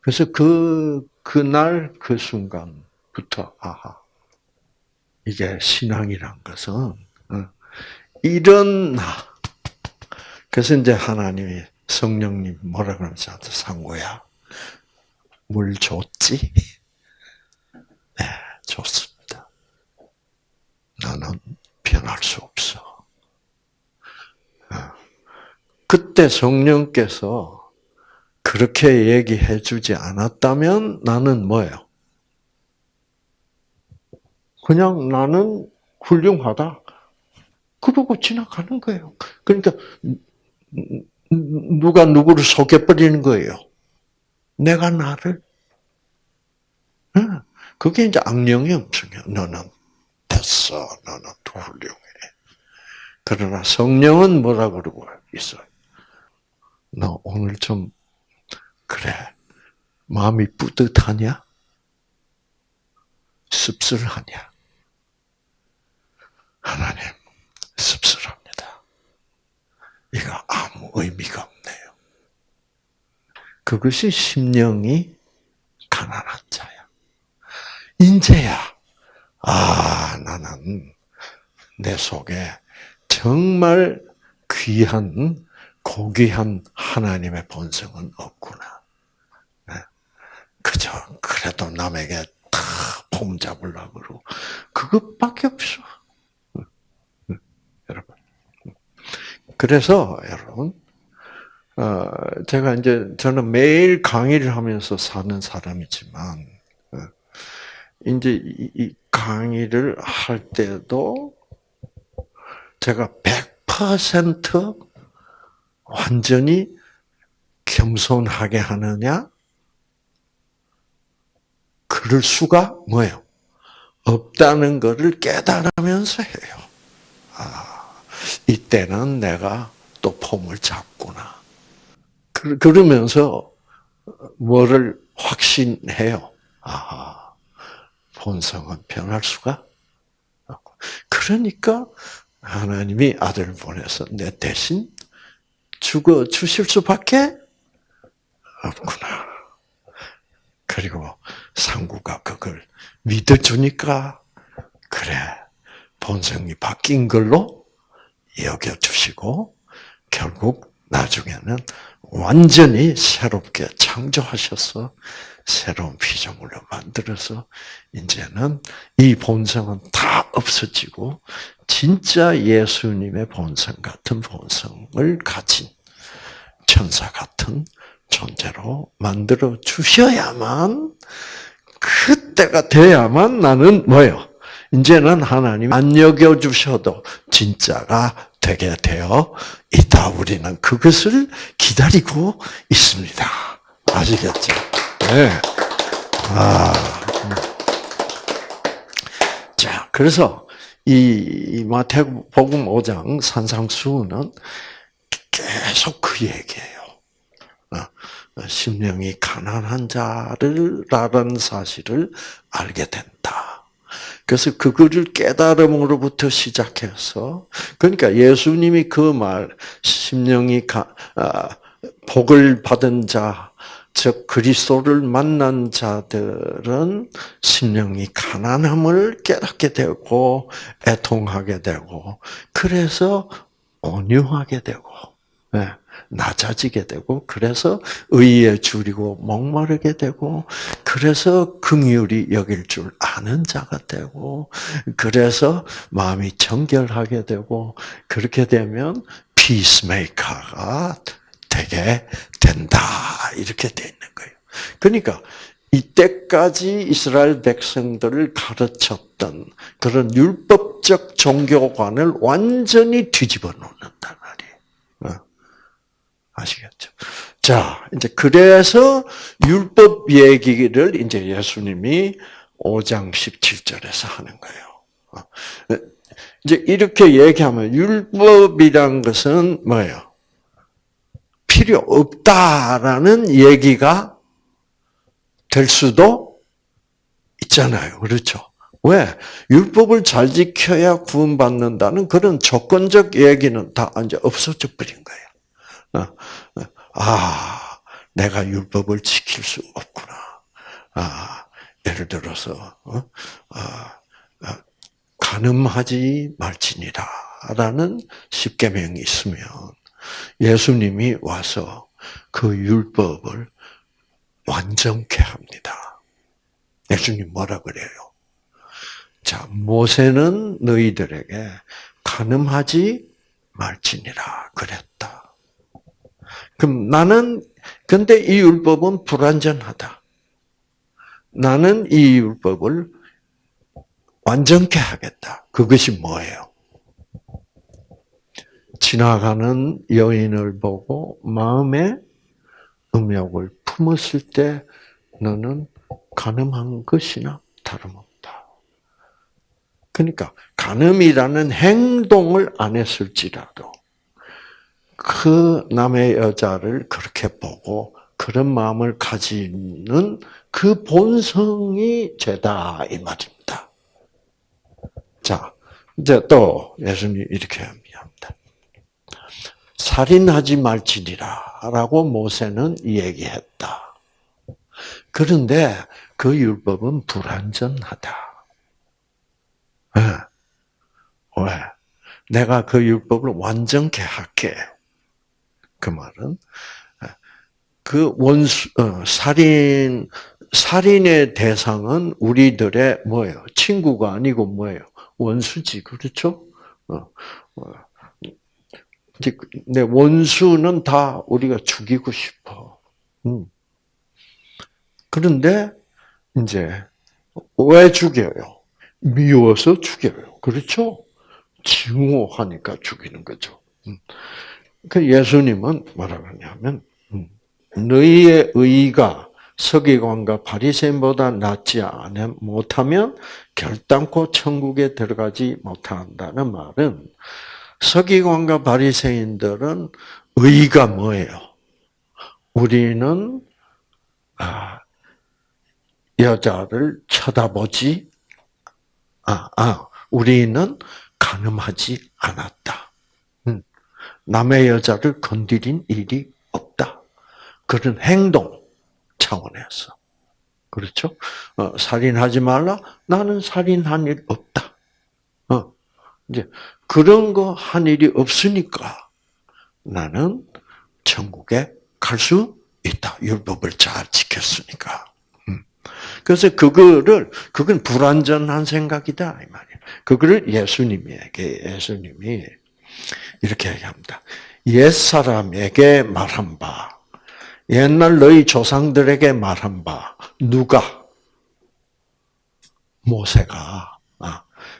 그래서 그, 그날 그 순간부터, 아하. 이게 신앙이란 것은, 어, 이런 나. 그래서 이제 하나님이 성령님 뭐라 그러면서 상고야. 물 줬지? 네, 좋습니다. 나는 변할 수 없어. 그때 성령께서 그렇게 얘기해 주지 않았다면 나는 뭐예요? 그냥 나는 훌륭하다. 그러고 지나가는 거예요. 그러니까 누가 누구를 속여버리는 거예요. 내가 나를. 그게 이제 악령의 음성이야. 너는 됐어. 너는 훌륭해. 그러나 성령은 뭐라 그러고 있어요? 너 오늘 좀 그래 마음이 뿌듯하냐? 씁쓸하냐? 하나님 씁쓸합니다. 이거 아무 의미가 없네요. 그것이 심령이 가난한 자야. 인재야. 아, 나는 내 속에 정말 귀한 고귀한 하나님의 본성은 없구나. 네. 그저 그래도 남에게 다 폼 잡으려고 그러고 그것밖에 없어. 여러분. 그래서 여러분 어, 제가 이제 저는 매일 강의를 하면서 사는 사람이지만 어, 이제 이 강의를 할 때도 제가 100% 완전히 겸손하게 하느냐? 그럴 수가 뭐예요? 없다는 것을 깨달으면서 해요. 아, 이때는 내가 또 폼을 잡구나. 그 러면서 뭐를 확신해요. 아, 본성은 변할 수가 없고. 그러니까 하나님이 아들을 보내서 내 대신 죽어 주실 수밖에 없구나. 그리고 상구가 그걸 믿어주니까 그래 본성이 바뀐 걸로 여겨 주시고 결국 나중에는 완전히 새롭게 창조하셔서 새로운 피조물로 만들어서 이제는 이 본성은 다 없어지고 진짜 예수님의 본성 같은 본성을 가진 천사 같은 존재로 만들어 주셔야만 그때가 돼야만 나는 뭐요? 이제는 하나님 안 여겨 주셔도 진짜가 되게 되어 있다. 우리는 그것을 기다리고 있습니다. 아시겠죠? 네. 아. 음. 자, 그래서 이 마태복음 5장 산상수훈은 계속 그 얘기예요. 어, 심령이 가난한 자를라는 사실을 알게 된다. 그래서 그거를 깨달음으로부터 시작해서 그러니까 예수님이 그 말 심령이 가, 아, 복을 받은 자, 즉 그리스도를 만난 자들은 심령이 가난함을 깨닫게 되고 애통하게 되고 그래서 온유하게 되고 네. 낮아지게 되고 그래서 의에 줄이고 목마르게 되고 그래서 긍휼이 여길 줄 아는 자가 되고 그래서 마음이 정결하게 되고 그렇게 되면 피스메이커가 되게 된다 이렇게 돼 있는 거예요. 그러니까 이때까지 이스라엘 백성들을 가르쳤던 그런 율법적 종교관을 완전히 뒤집어. 어. 아시겠죠? 자, 이제 그래서 율법 얘기를 이제 예수님이 5장 17절에서 하는 거예요. 어. 이제 이렇게 얘기하면 율법이란 것은 뭐예요? 필요 없다라는 얘기가 될 수도 있잖아요. 그렇죠? 왜? 율법을 잘 지켜야 구원받는다는 그런 조건적 얘기는 다 이제 없어져 버린 거예요. 어, 어. 아, 내가 율법을 지킬 수 없구나. 아, 예를 들어서, 어? 아, 아, 가늠하지 말지니라. 라는 십계명이 있으면 예수님이 와서 그 율법을 완전케 합니다. 예수님 뭐라 그래요? 자, 모세는 너희들에게 가늠하지 말지니라 그랬다. 그럼 나는 근데 이 율법은 불완전하다. 나는 이 율법을 완전케 하겠다. 그것이 뭐예요? 지나가는 여인을 보고 마음에 음욕을 품었을 때 너는 가늠한 것이나 다름없다. 그러니까 가늠이라는 행동을 안 했을지라도 그 남의 여자를 그렇게 보고 그런 마음을 가지는 그 본성이 죄다 이 말입니다. 자, 이제 또 예수님 이렇게 합니다. 살인하지 말지니라라고 모세는 얘기했다. 그런데 그 율법은 불완전하다. 왜? 왜? 내가 그 율법을 완전케 할게. 그 말은 그 원수 어, 살인 살인의 대상은 우리들의 뭐예요? 친구가 아니고 뭐예요? 원수지 그렇죠? 어, 어. 내 원수는 다 우리가 죽이고 싶어. 음. 그런데 이제 왜 죽여요? 미워서 죽여요. 그렇죠? 증오하니까 죽이는 거죠. 음. 그 예수님은 뭐라 그러냐면 음. 너희의 의가 서기관과 바리새인보다 낫지 않 못하면 결단코 천국에 들어가지 못한다는 말은 서기관과 바리새인들은 의가 뭐예요? 우리는 아, 여자를 쳐다보지 아, 아, 우리는 가늠하지 않았다. 음, 남의 여자를 건드린 일이 없다. 그런 행동 차원에서. 그렇죠? 어, 살인하지 말라? 나는 살인한 일 없다. 어, 이제 그런 거 한 일이 없으니까 나는 천국에 갈 수 있다. 율법을 잘 지켰으니까. 음. 그래서 그거를 그건 불완전한 생각이다 이 말이에요. 그거를 예수님에게 예수님이 이렇게 얘기합니다. 옛 사람에게 말한 바, 옛날 너희 조상들에게 말한 바 누가 모세가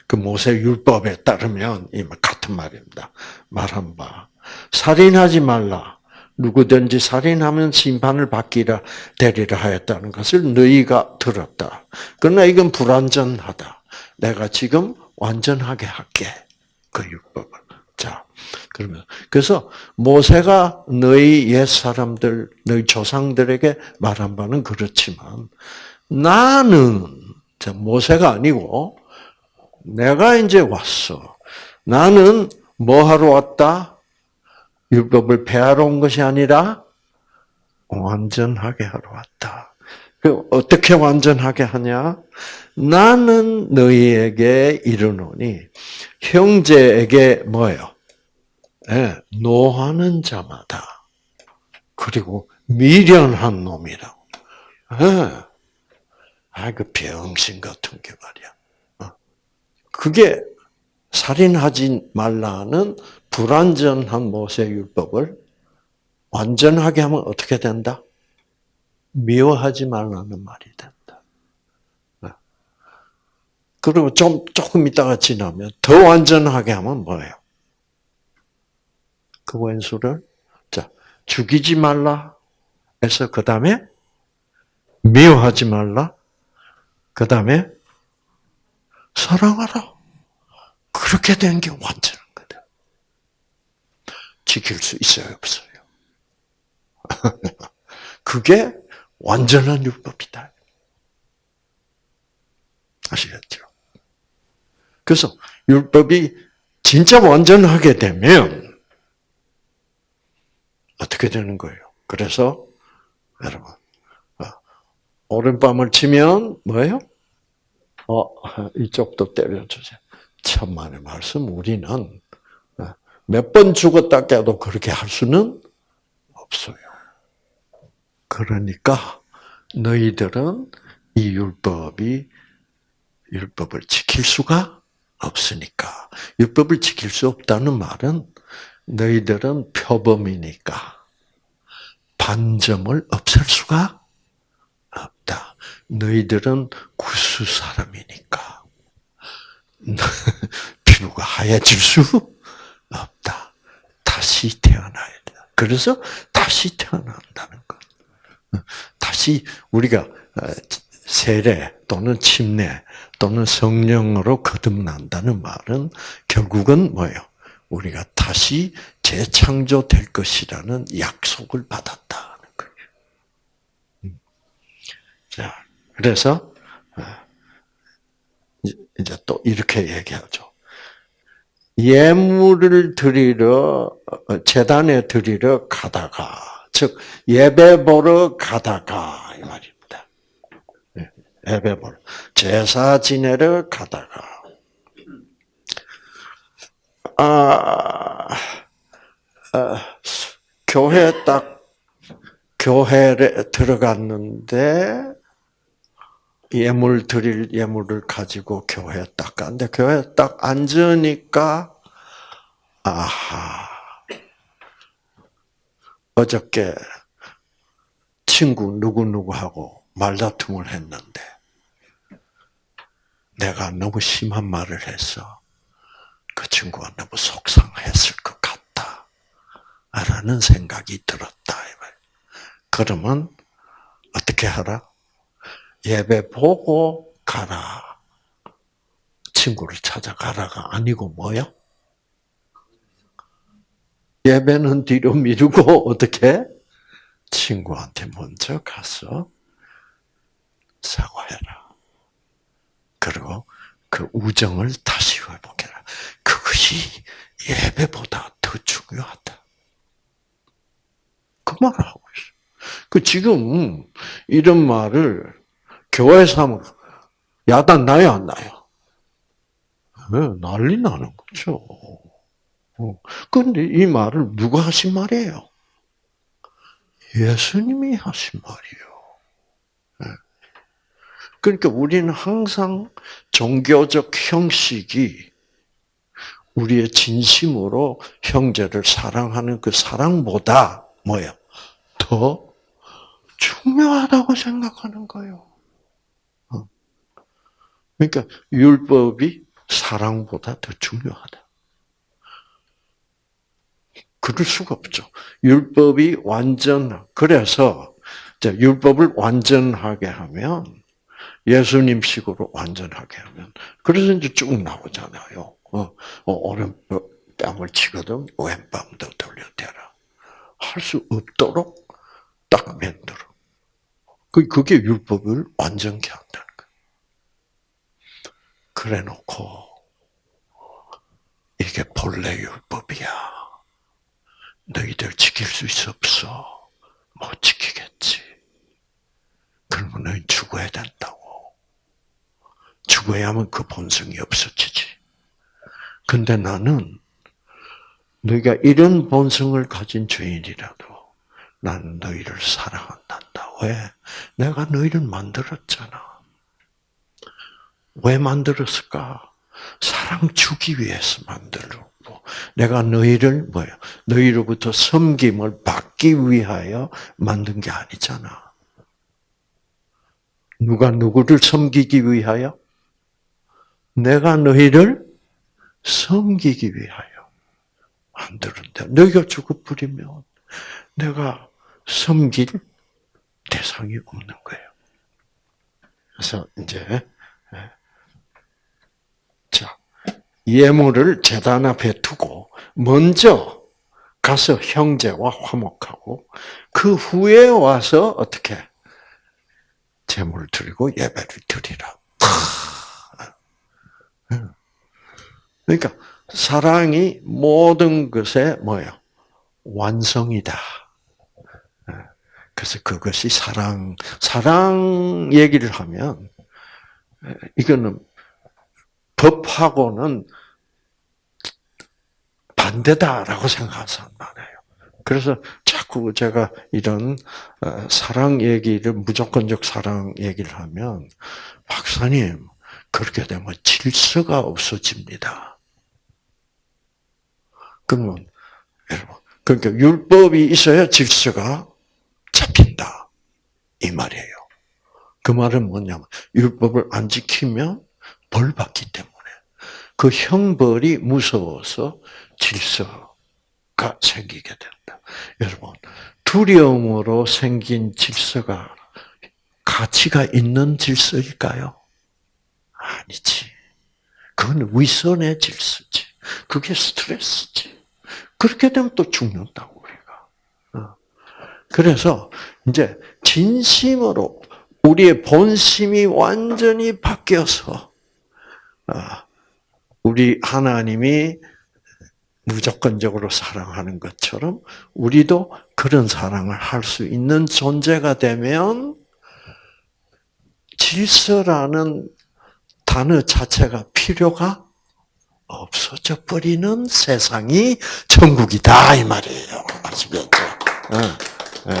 그 모세 율법에 따르면 이 같은 말입니다. 말한 바 살인하지 말라. 누구든지 살인하면 심판을 받기라 되리라 하였다는 것을 너희가 들었다. 그러나 이건 불완전하다. 내가 지금 완전하게 할게. 그 율법을. 자, 그러면 그래서 모세가 너희 옛 사람들, 너희 조상들에게 말한 바는 그렇지만 나는 모세가 아니고 내가 이제 왔어. 나는 뭐 하러 왔다? 율법을 폐하러 온 것이 아니라 완전하게 하러 왔다. 그 어떻게 완전하게 하냐? 나는 너희에게 이르노니 형제에게 뭐예요? 네, 노하는 자마다 그리고 미련한 놈이라고. 예. 아, 그 병신 같은 게 말이야. 어. 그게 살인하지 말라는 불완전한 모세 율법을 완전하게 하면 어떻게 된다? 미워하지 말라는 말이 된다. 어. 그리고 좀, 조금 있다가 지나면 더 완전하게 하면 뭐예요? 그 원수를, 자, 죽이지 말라. 해서 그 다음에 미워하지 말라. 그 다음에 사랑하라. 그렇게 된 게 완전한 거다. 지킬 수 있어요, 없어요? 그게 완전한 율법이다. 아시겠죠? 그래서 율법이 진짜 완전하게 되면 어떻게 되는 거예요? 그래서 여러분 오른밤을 치면 뭐예요? 어, 이쪽도 때려주세요. 천만의 말씀, 우리는 어, 몇번 죽었다 깨도 그렇게 할 수는 없어요. 그러니까 너희들은 이 율법이 율법을 지킬 수가 없으니까 율법을 지킬 수 없다는 말은 너희들은 표범이니까 반점을 없앨 수가 없다. 너희들은 구수 사람이니까 피부가 하얘질 수 없다. 다시 태어나야 돼. 그래서 다시 태어난다는 것. 다시 우리가 어, 세례 또는 침례 또는 성령으로 거듭난다는 말은 결국은 뭐예요? 우리가 다시 재창조될 것이라는 약속을 받았다. 자, 그래서 어, 이제 또 이렇게 얘기하죠. 예물을 드리러 어, 재단에 드리러 가다가 즉 예배 보러 가다가 이 말입니다. 예, 예배 보러. 제사 지내러 가다가. 아, 아 교회 딱 교회에 들어갔는데 예물 드릴 예물을 가지고 교회에 딱 갔는데 교회에 딱 앉으니까 아하 어저께 친구 누구누구하고 말다툼을 했는데 내가 너무 심한 말을 해서 그 친구가 너무 속상했을 것 같다. 라는 생각이 들었다. 그러면 어떻게 하라? 예배 보고 가라. 친구를 찾아가라가 아니고 뭐요? 예배는 뒤로 미루고 어떻게? 친구한테 먼저 가서 사과해라. 그리고 그 우정을 다시 회복해라. 그것이 예배보다 더 중요하다. 그 말을 하고 있어. 그 지금 이런 말을 교회에서 하면 야단 나요, 안 나요? 네, 난리 나는 거죠. 그런데 어. 이 말을 누가 하신 말이에요? 예수님이 하신 말이에요. 네. 그러니까 우리는 항상 종교적 형식이 우리의 진심으로 형제를 사랑하는 그 사랑보다 뭐예요? 더 중요하다고 생각하는 거예요. 그러니까 율법이 사랑보다 더 중요하다. 그럴 수가 없죠. 율법이 완전 그래서 율법을 완전하게 하면 예수님식으로 완전하게 하면 그래서 이제 쭉 나오잖아요. 어, 어 오른 뺨을 치거든 왼뺨도 돌려대라. 할 수 없도록 딱 만들어. 그 그게 율법을 완전케 한다는 그래 놓고 이게 본래 율법이야. 너희들 지킬 수 있어 없어? 못 지키겠지. 그러면 너희 죽어야 된다고. 죽어야 하면 그 본성이 없어지지. 근데 나는 너희가 이런 본성을 가진 죄인이라도 나는 너희를 사랑한단다. 왜? 내가 너희를 만들었잖아. 왜 만들었을까? 사랑 주기 위해서 만들었고, 내가 너희를 뭐야? 너희로부터 섬김을 받기 위하여 만든 게 아니잖아. 누가 누구를 섬기기 위하여? 내가 너희를 섬기기 위하여 만들었는데, 너희가 죽어버리면 내가 섬길 대상이 없는 거예요. 그래서 이제 자 예물을 제단 앞에 두고 먼저 가서 형제와 화목하고 그 후에 와서 어떻게 제물을 드리고 예배를 드리라. 그러니까 사랑이 모든 것의 뭐예요? 완성이다. 그래서 그것이 사랑, 사랑 얘기를 하면, 이거는 법하고는 반대다라고 생각하는 사람 많아요. 그래서 자꾸 제가 이런 어, 사랑 얘기를, 무조건적 사랑 얘기를 하면, 박사님, 그렇게 되면 질서가 없어집니다. 그러면, 여러분, 그러니까 율법이 있어야 질서가 잡힌다. 이 말이에요. 그 말은 뭐냐면 율법을 안 지키면 벌 받기 때문에 그 형벌이 무서워서 질서가 생기게 된다. 여러분 두려움으로 생긴 질서가 가치가 있는 질서일까요? 아니지. 그건 위선의 질서지. 그게 스트레스지. 그렇게 되면 또 죽는다고. 그래서 이제 진심으로 우리의 본심이 완전히 바뀌어서 아, 우리 하나님이 무조건적으로 사랑하는 것처럼 우리도 그런 사랑을 할 수 있는 존재가 되면 질서라는 단어 자체가 필요가 없어져 버리는 세상이 천국이다 이 말이에요. 아시겠죠? 예.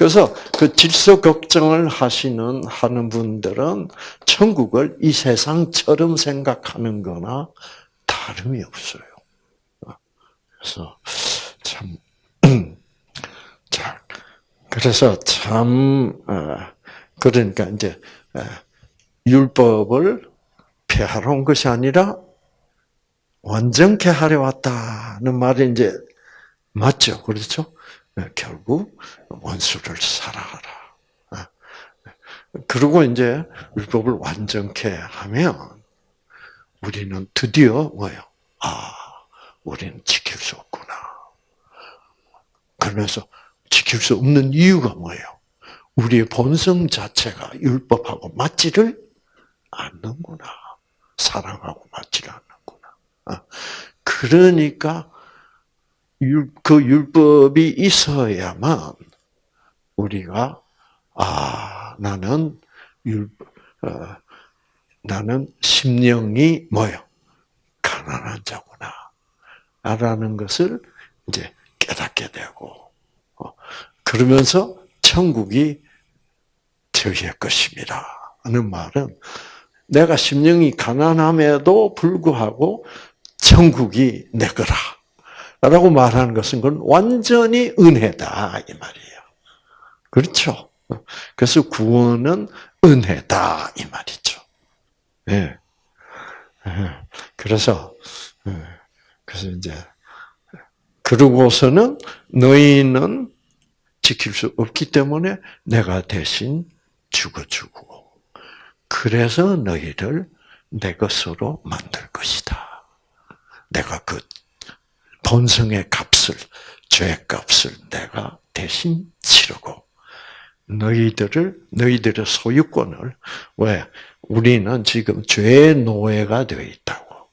그래서 그 질서 걱정을 하시는 하는 분들은 천국을 이 세상처럼 생각하는 거나 다름이 없어요. 그래서 참, 자, 그래서 참, 어, 그러니까 이제, 어, 율법을 폐하러 온 것이 아니라 완전케 하려 왔다는 말이 이제 맞죠. 그렇죠? 네, 결국 원수를 사랑하라. 아, 그리고 이제 율법을 완전케 하면 우리는 드디어 뭐요? 아, 우리는 지킬 수 없구나. 그러면서 지킬 수 없는 이유가 뭐예요? 우리의 본성 자체가 율법하고 맞지를 않는구나. 사랑하고 맞지를 않는구나. 아, 그러니까 그 율법이 있어야만 우리가 아 나는 율 어, 나는 심령이 뭐요? 가난한 자구나. 라는 것을 이제 깨닫게 되고 어, 그러면서 천국이 저희의 것입니다. 하는 말은 내가 심령이 가난함에도 불구하고 천국이 내 거라. 라고 말하는 것은 그건 완전히 은혜다 이 말이에요. 그렇죠? 그래서 구원은 은혜다 이 말이죠. 예. 예. 그래서 예. 그래서 이제 그러고서는 너희는 지킬 수 없기 때문에 내가 대신 죽어주고 그래서 너희를 내 것으로 만들 것이다. 내가 그 본성의 값을, 죄의 값을 내가 대신 치르고, 너희들을, 너희들의 소유권을, 왜? 우리는 지금 죄의 노예가 되어 있다고.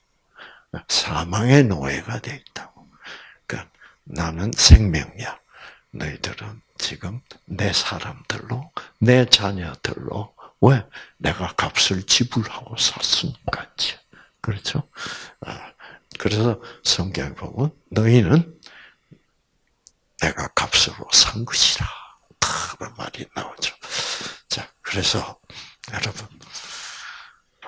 사망의 노예가 되어 있다고. 그러니까 나는 생명이야. 너희들은 지금 내 사람들로, 내 자녀들로, 왜? 내가 값을 지불하고 샀으니까. 그렇죠? 그래서 성경에 보면 너희는 내가 값으로 산 것이라. 그런 말이 나오죠. 자, 그래서 여러분,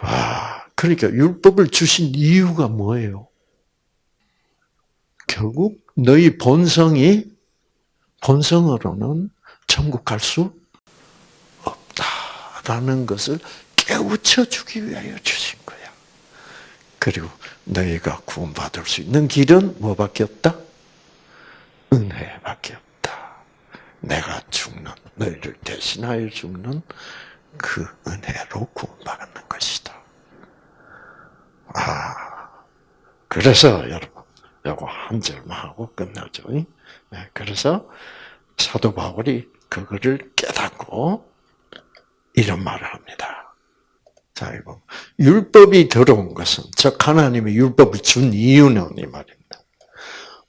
와, 그러니까 율법을 주신 이유가 뭐예요? 결국 너희 본성이 본성으로는 천국 갈 수 없다라는 것을 깨우쳐 주기 위하여 주신 거야. 그리고 너희가 구원받을 수 있는 길은 뭐밖에 없다? 은혜밖에 없다. 내가 죽는 너희를 대신하여 죽는 그 은혜로 구원받는 것이다. 아, 그래서 여러분, 요거 한 절만 하고 끝나죠. 네, 그래서 사도 바울이 그거를 깨닫고 이런 말을 합니다. 자, 이거 율법이 들어온 것은 즉 하나님이 율법을 준 이유는 이 말입니다.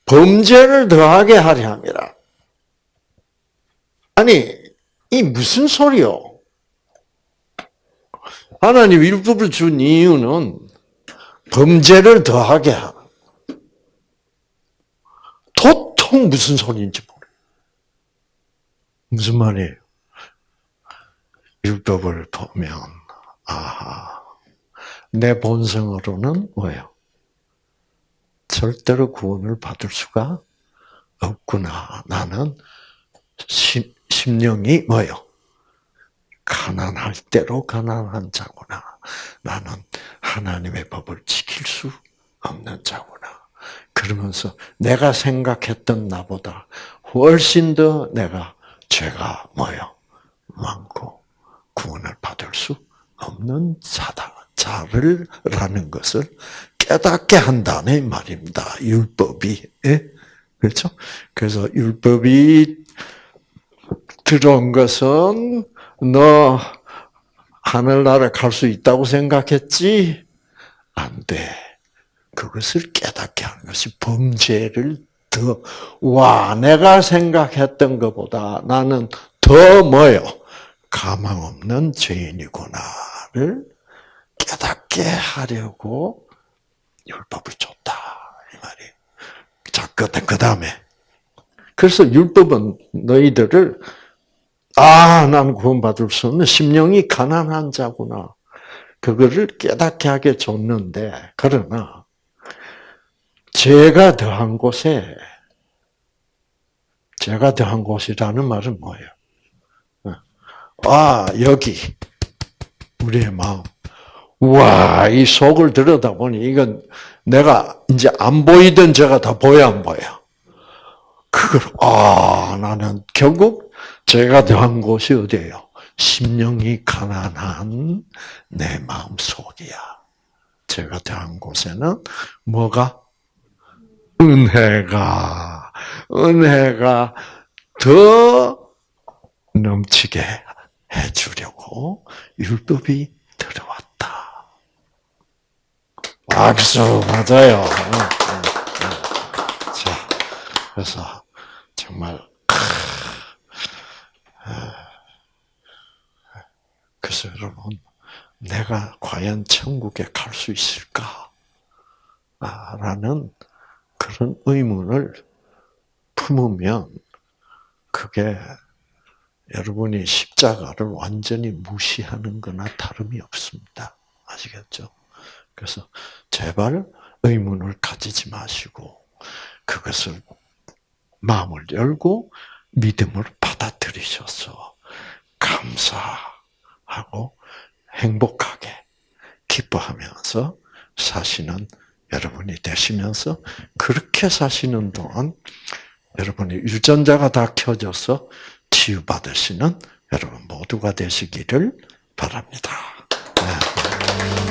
범죄를 더하게 하려 함이라. 아니, 이 무슨 소리요? 하나님 율법을 준 이유는 범죄를 더하게 하는. 도통 무슨 소리인지 모르 무슨 말이에요? 율법을 보면, 아하, 내 본성으로는 뭐예요? 절대로 구원을 받을 수가 없구나. 나는 심, 심령이 뭐예요? 가난할 대로 가난한 자구나. 나는 하나님의 법을 지킬 수 없는 자구나. 그러면서 내가 생각했던 나보다 훨씬 더 내가 죄가 뭐요? 많고 구원을 받을 수 없는 자다. 자를 라는 것을 깨닫게 한다는 말입니다. 율법이. 예? 그렇죠? 그래서 율법이 들어온 것은 너 하늘나라 갈 수 있다고 생각했지? 안 돼. 그것을 깨닫게 하는 것이 범죄를 더, 와, 내가 생각했던 것보다 나는 더 뭐요? 가망 없는 죄인이구나 를 깨닫게 하려고 율법을 줬다. 이 말이. 자, 그, 그 다음에. 그래서 율법은 너희들을 아, 난 구원받을 수 없는 심령이 가난한 자구나. 그거를 깨닫게 하게 줬는데, 그러나, 죄가 더한 곳에, 죄가 더한 곳이라는 말은 뭐예요? 아, 여기, 우리의 마음. 와, 이 속을 들여다보니, 이건 내가 이제 안 보이던 죄가 다 보여, 안 보여? 그걸, 아, 나는 결국 제가 더한 곳이 어디예요? 심령이 가난한 내 마음 속이야. 제가 더한 곳에는 뭐가? 은혜가, 은혜가 더 넘치게 해주려고 율법이 들어왔다. 박수, 맞아요. 자, 그래서 정말 그래서 여러분, 내가 과연 천국에 갈 수 있을까? 라는 그런 의문을 품으면 그게 여러분이 십자가를 완전히 무시하는 거나 다름이 없습니다. 아시겠죠? 그래서 제발 의문을 가지지 마시고 그것을 마음을 열고 믿음을 받아들이셔서 감사하고 행복하게 기뻐하면서 사시는 여러분이 되시면서 그렇게 사시는 동안 여러분이 유전자가 다 켜져서 치유받으시는 여러분 모두가 되시기를 바랍니다. 네.